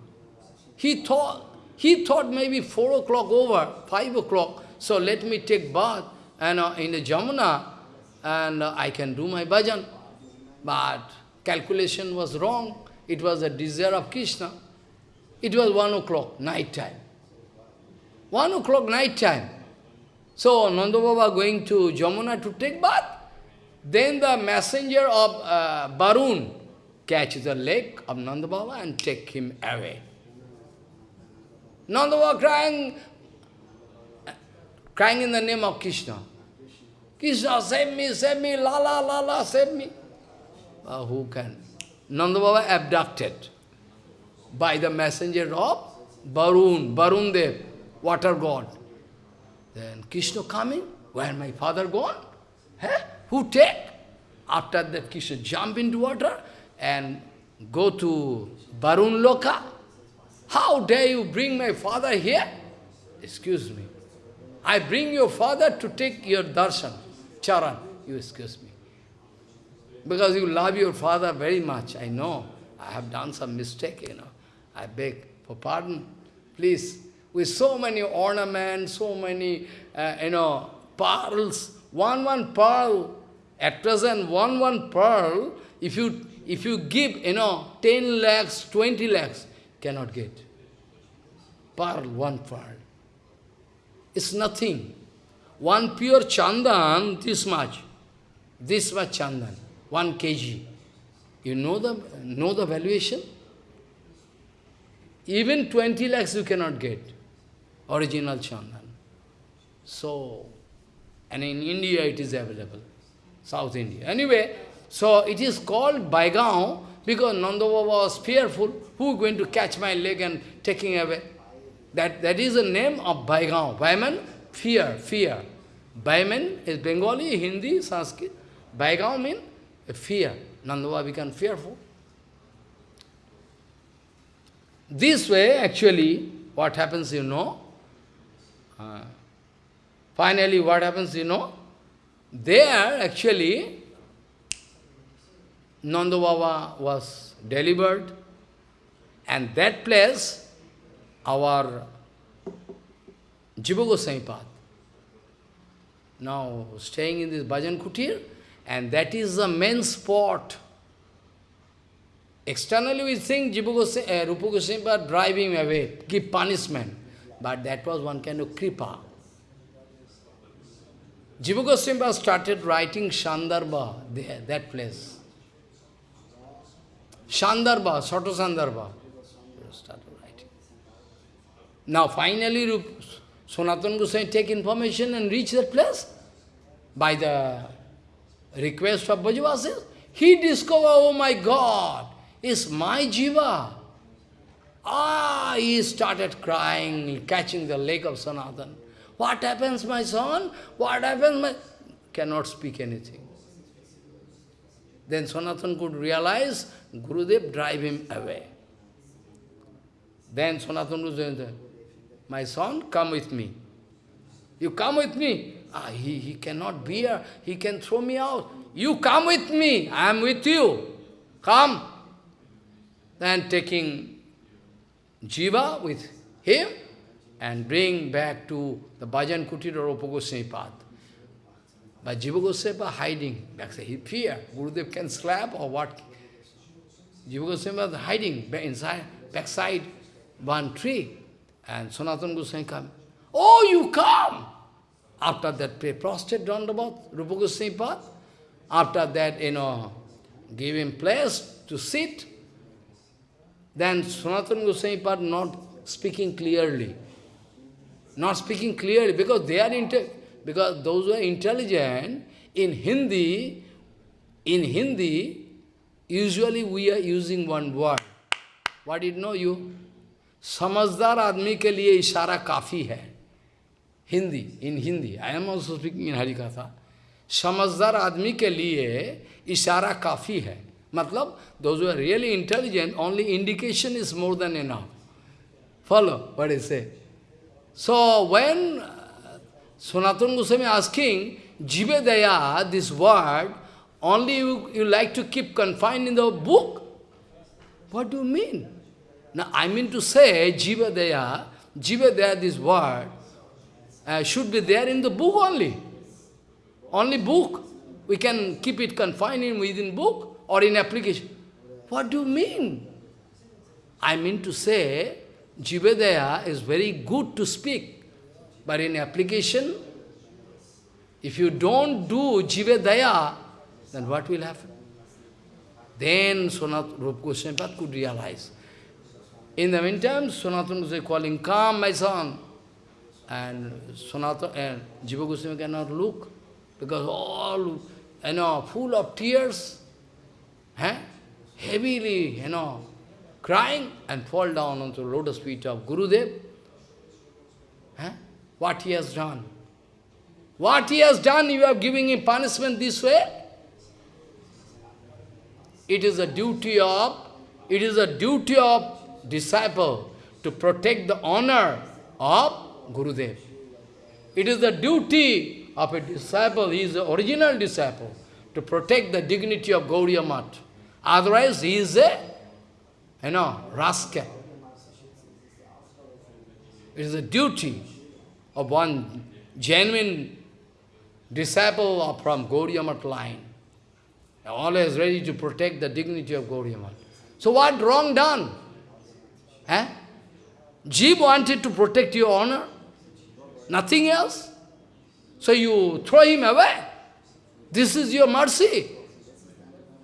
He thought, he thought maybe 4 o'clock over, 5 o'clock, so let me take bath and, uh, in the Jamuna and uh, I can do my bhajan. But calculation was wrong. It was a desire of Krishna. It was 1 o'clock, night time. 1 o'clock night time. So Nanda Baba going to Jamuna to take bath. Then the messenger of uh, Barun catches the leg of Nanda Baba and take him away. Nanda Baba crying, crying in the name of Krishna. Krishna, save me, save me, la la la la, save me. Uh, who can? Nanda Baba abducted by the messenger of Barun, Barun Dev, water god. Then Krishna coming, where my father gone? Huh? Who take? After that Krishna jump into water and go to Barun Loka. How dare you bring my father here? Excuse me. I bring your father to take your darshan, charan. You excuse me. Because you love your father very much, I know. I have done some mistake, you know. I beg for pardon. Please, with so many ornaments, so many, uh, you know, pearls, one, one pearl, at present, one, one pearl, if you, if you give, you know, 10 lakhs, 20 lakhs, cannot get. Pearl, one pearl. It's nothing. One pure chandan, this much. This much chandan, one kg. You know the, know the valuation? Even 20 lakhs you cannot get, original chandan. So, and in India it is available, South India. Anyway, so it is called Baigaon because Nanda was fearful, who going to catch my leg and taking away? That, that is the name of Baigaon. Baiman, fear, fear. Baiman is Bengali, Hindi, Sanskrit. Baigaon means fear. Nanda became fearful. This way, actually, what happens, you know, uh, finally what happens, you know, there actually, Nanda Baba was delivered, and that place, our Jiva Goswami Pad, now staying in this Bhajan Kutir, and that is the main spot Externally we think Jiva Goswami, uh, Rupa Goswami driving away, give punishment. But that was one kind of kripa. Jiva Goswami started writing Shandarbha there, that place. Shandarbha, Soto Shandarbha. Now finally Rup, Sanatana Goswami take information and reach that place by the request of Brajavasis. he discovered, oh my God, it's my jiva. Ah, he started crying, catching the leg of Sanatan. What happens, my son? What happens, my... Cannot speak anything. Then Sanatan could realize, Gurudev drive him away. Then Sanatan was saying, my son, come with me. You come with me. Ah, he, he cannot bear, he can throw me out. You come with me, I am with you. Come. Then taking Jiva with him and bring back to the Bhajan Kutir or Rupa Goswami Pad. But Jiva Goswami hiding, backside. He fear, Gurudev can slap or what. Jiva Goswami was hiding inside, backside one tree. And Sanatana Goswami come. Oh, you come! After that, pray prostrate Dandavat, Rupa Goswami Pad. After that, you know, give him place to sit. Then Sanatana Goswami Pad not speaking clearly not speaking clearly, because they are inte because those who are intelligent, in Hindi, in Hindi, usually we are using one word. What did know you? "Samazdar admi ke liye ishara kafi hai. Hindi, in Hindi, I am also speaking in Harikatha. "Samazdar admi ke liye ishara kafi hai. Matlab, those who are really intelligent, only indication is more than enough. Follow what I say. So when uh, Sanatana Goswami asking, Jibedaya, this word, only you, you like to keep confined in the book? What do you mean? Now, I mean to say, Jibedaya, Jibedaya, this word, uh, should be there in the book only. Only book. We can keep it confined in within book or in application. What do you mean? I mean to say, Jiva is very good to speak, but in application, if you don't do Jiva then what will happen? Then Sonat Rup Goswami could realize. In the meantime, Sanatana Goswami calling, come my son. And Sanatana and Jiva Goswami cannot look, because all, you know, full of tears, eh? heavily, you know, crying and fall down onto the lotus feet of Gurudev. Eh? What he has done. What he has done, you are giving him punishment this way? It is a duty of, it is a duty of disciple to protect the honor of Gurudev. It is the duty of a disciple, he is the original disciple, to protect the dignity of Gauriya Mat. Otherwise, he is a, you know, rascal. It is a duty of one genuine disciple of from Gauriya Mat line. Always ready to protect the dignity of Gauriya Mat. So what wrong done? Eh? Jeev wanted to protect your honor, nothing else. So you throw him away. This is your mercy.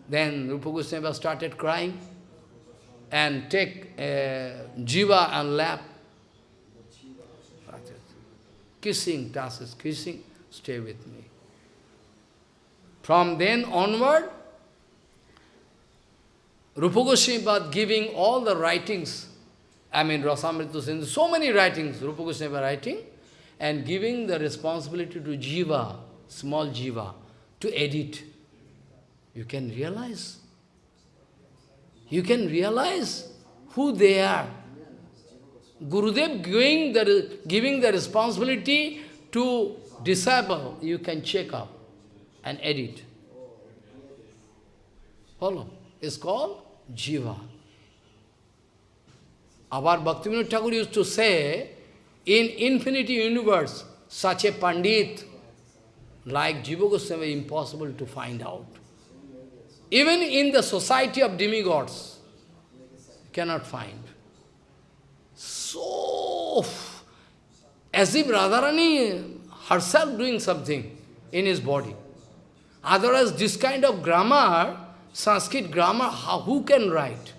Then Rupa Goswami started crying and take uh, Jiva and lap. Kissing, tasks, kissing, stay with me. From then onward, Rupa Goswami giving all the writings I mean, Rasamrita Sindhu, so many writings, Rupa Goswami writing, and giving the responsibility to Jiva, small Jiva, to edit. You can realize. You can realize who they are. Gurudev giving the, giving the responsibility to disciple, you can check up and edit. Follow. It's called Jiva. Our Bhaktivinoda Thakur used to say, in infinity universe, such a Pandit like Jiva Goswami impossible to find out. Even in the society of demigods, cannot find. So, as if Radharani herself doing something in his body. Otherwise, this kind of grammar, Sanskrit grammar, how, who can write?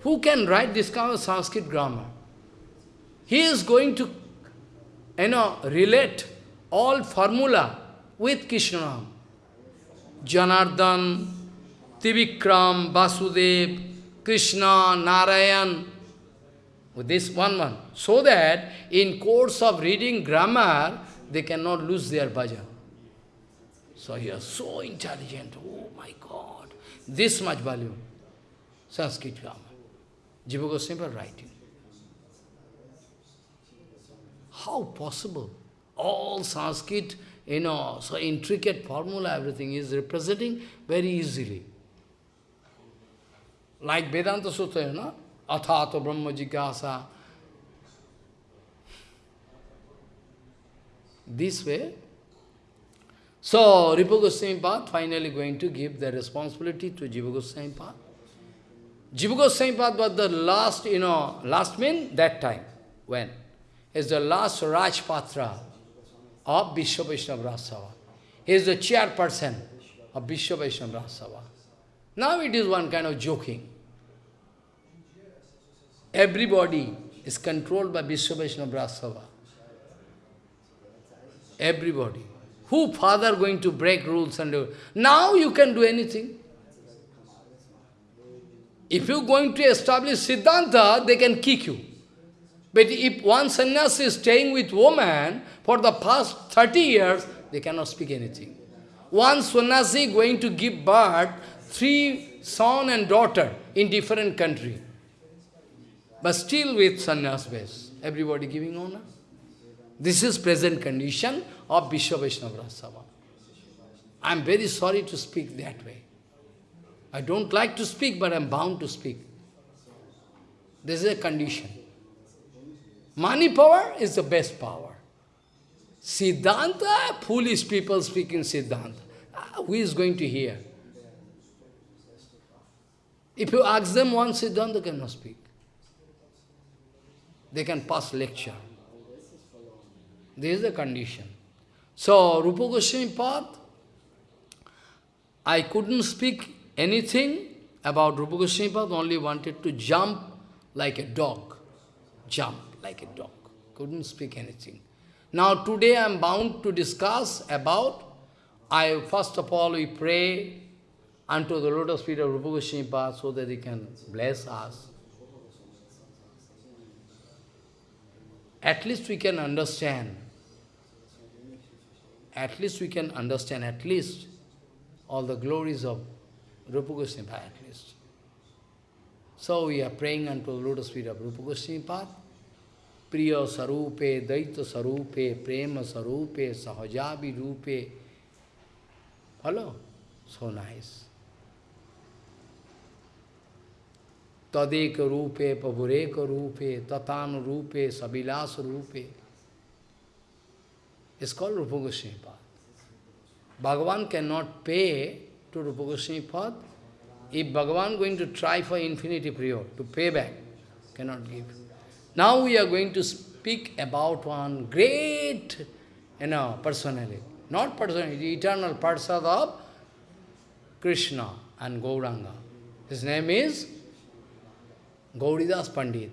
Who can write this kind of Sanskrit grammar? He is going to, you know, relate all formula with Krishna. Janardhan, Tivikram, Vasudev, Krishna, Narayan, this one one, so that in course of reading grammar, they cannot lose their bhajan. So he is so intelligent, oh my God, this much value, Sanskrit grammar. Jiva Goswami writing. How possible? All Sanskrit, you know, so intricate formula, everything is representing very easily. Like Vedanta Sutra, you know, Athato Brahma Jigyasa. This way. So, Rupa Goswami Pad finally going to give the responsibility to Jiva Goswami Pad. Jiva Goswami Pad was the last, you know, last mean that time. When? Is the last Rajpatra of Vishwa Vaishnava Rajasabha. He is the chairperson of Vishwa Vaishnava Rajasabha. Now it is one kind of joking. Everybody is controlled by Vishwa Vaishnava Rajasabha. Everybody. Who father going to break rules and do? Now you can do anything. If you're going to establish Siddhanta, they can kick you. But if one sannyasi is staying with woman for the past 30 years, they cannot speak anything. One sannyasi going to give birth, three son and daughter in different country. But still with sannyas base, everybody giving honor. This is present condition of Vishwa Vaishnava. I am very sorry to speak that way. I don't like to speak, but I am bound to speak. This is a condition. Money power is the best power. Siddhanta, foolish people speaking Siddhanta. Ah, who is going to hear? If you ask them one Siddhanta, they cannot speak. They can pass lecture. This is the condition. So, Rupa Goswami Pad, I couldn't speak anything about Rupa Goswami Pad, only wanted to jump like a dog. Jump like a dog. Couldn't speak anything. Now today I am bound to discuss about, I first of all we pray unto the lotus feet of Rupa Goswami so that he can bless us. At least we can understand. At least we can understand at least all the glories of Rupa Goswami at least. So we are praying unto the lotus feet of Rupa Goswami. प्रिय स्वरूपे दैत्य स्वरूपे, प्रेम स्वरूपे सहजावि रूपे hello so nice तदेक रूपे पभुरेक रूपे ततान रूपे सबिलास रूपे। इस call रूप गोस्पाद भगवान can not pay to रूप गोस्पाद if Bhagwan going to try for infinity प्रियो to pay back can not give Now we are going to speak about one great, you know, personality. Not personality, eternal Parsad of Krishna and Gauranga. His name is Gauridas Pandit.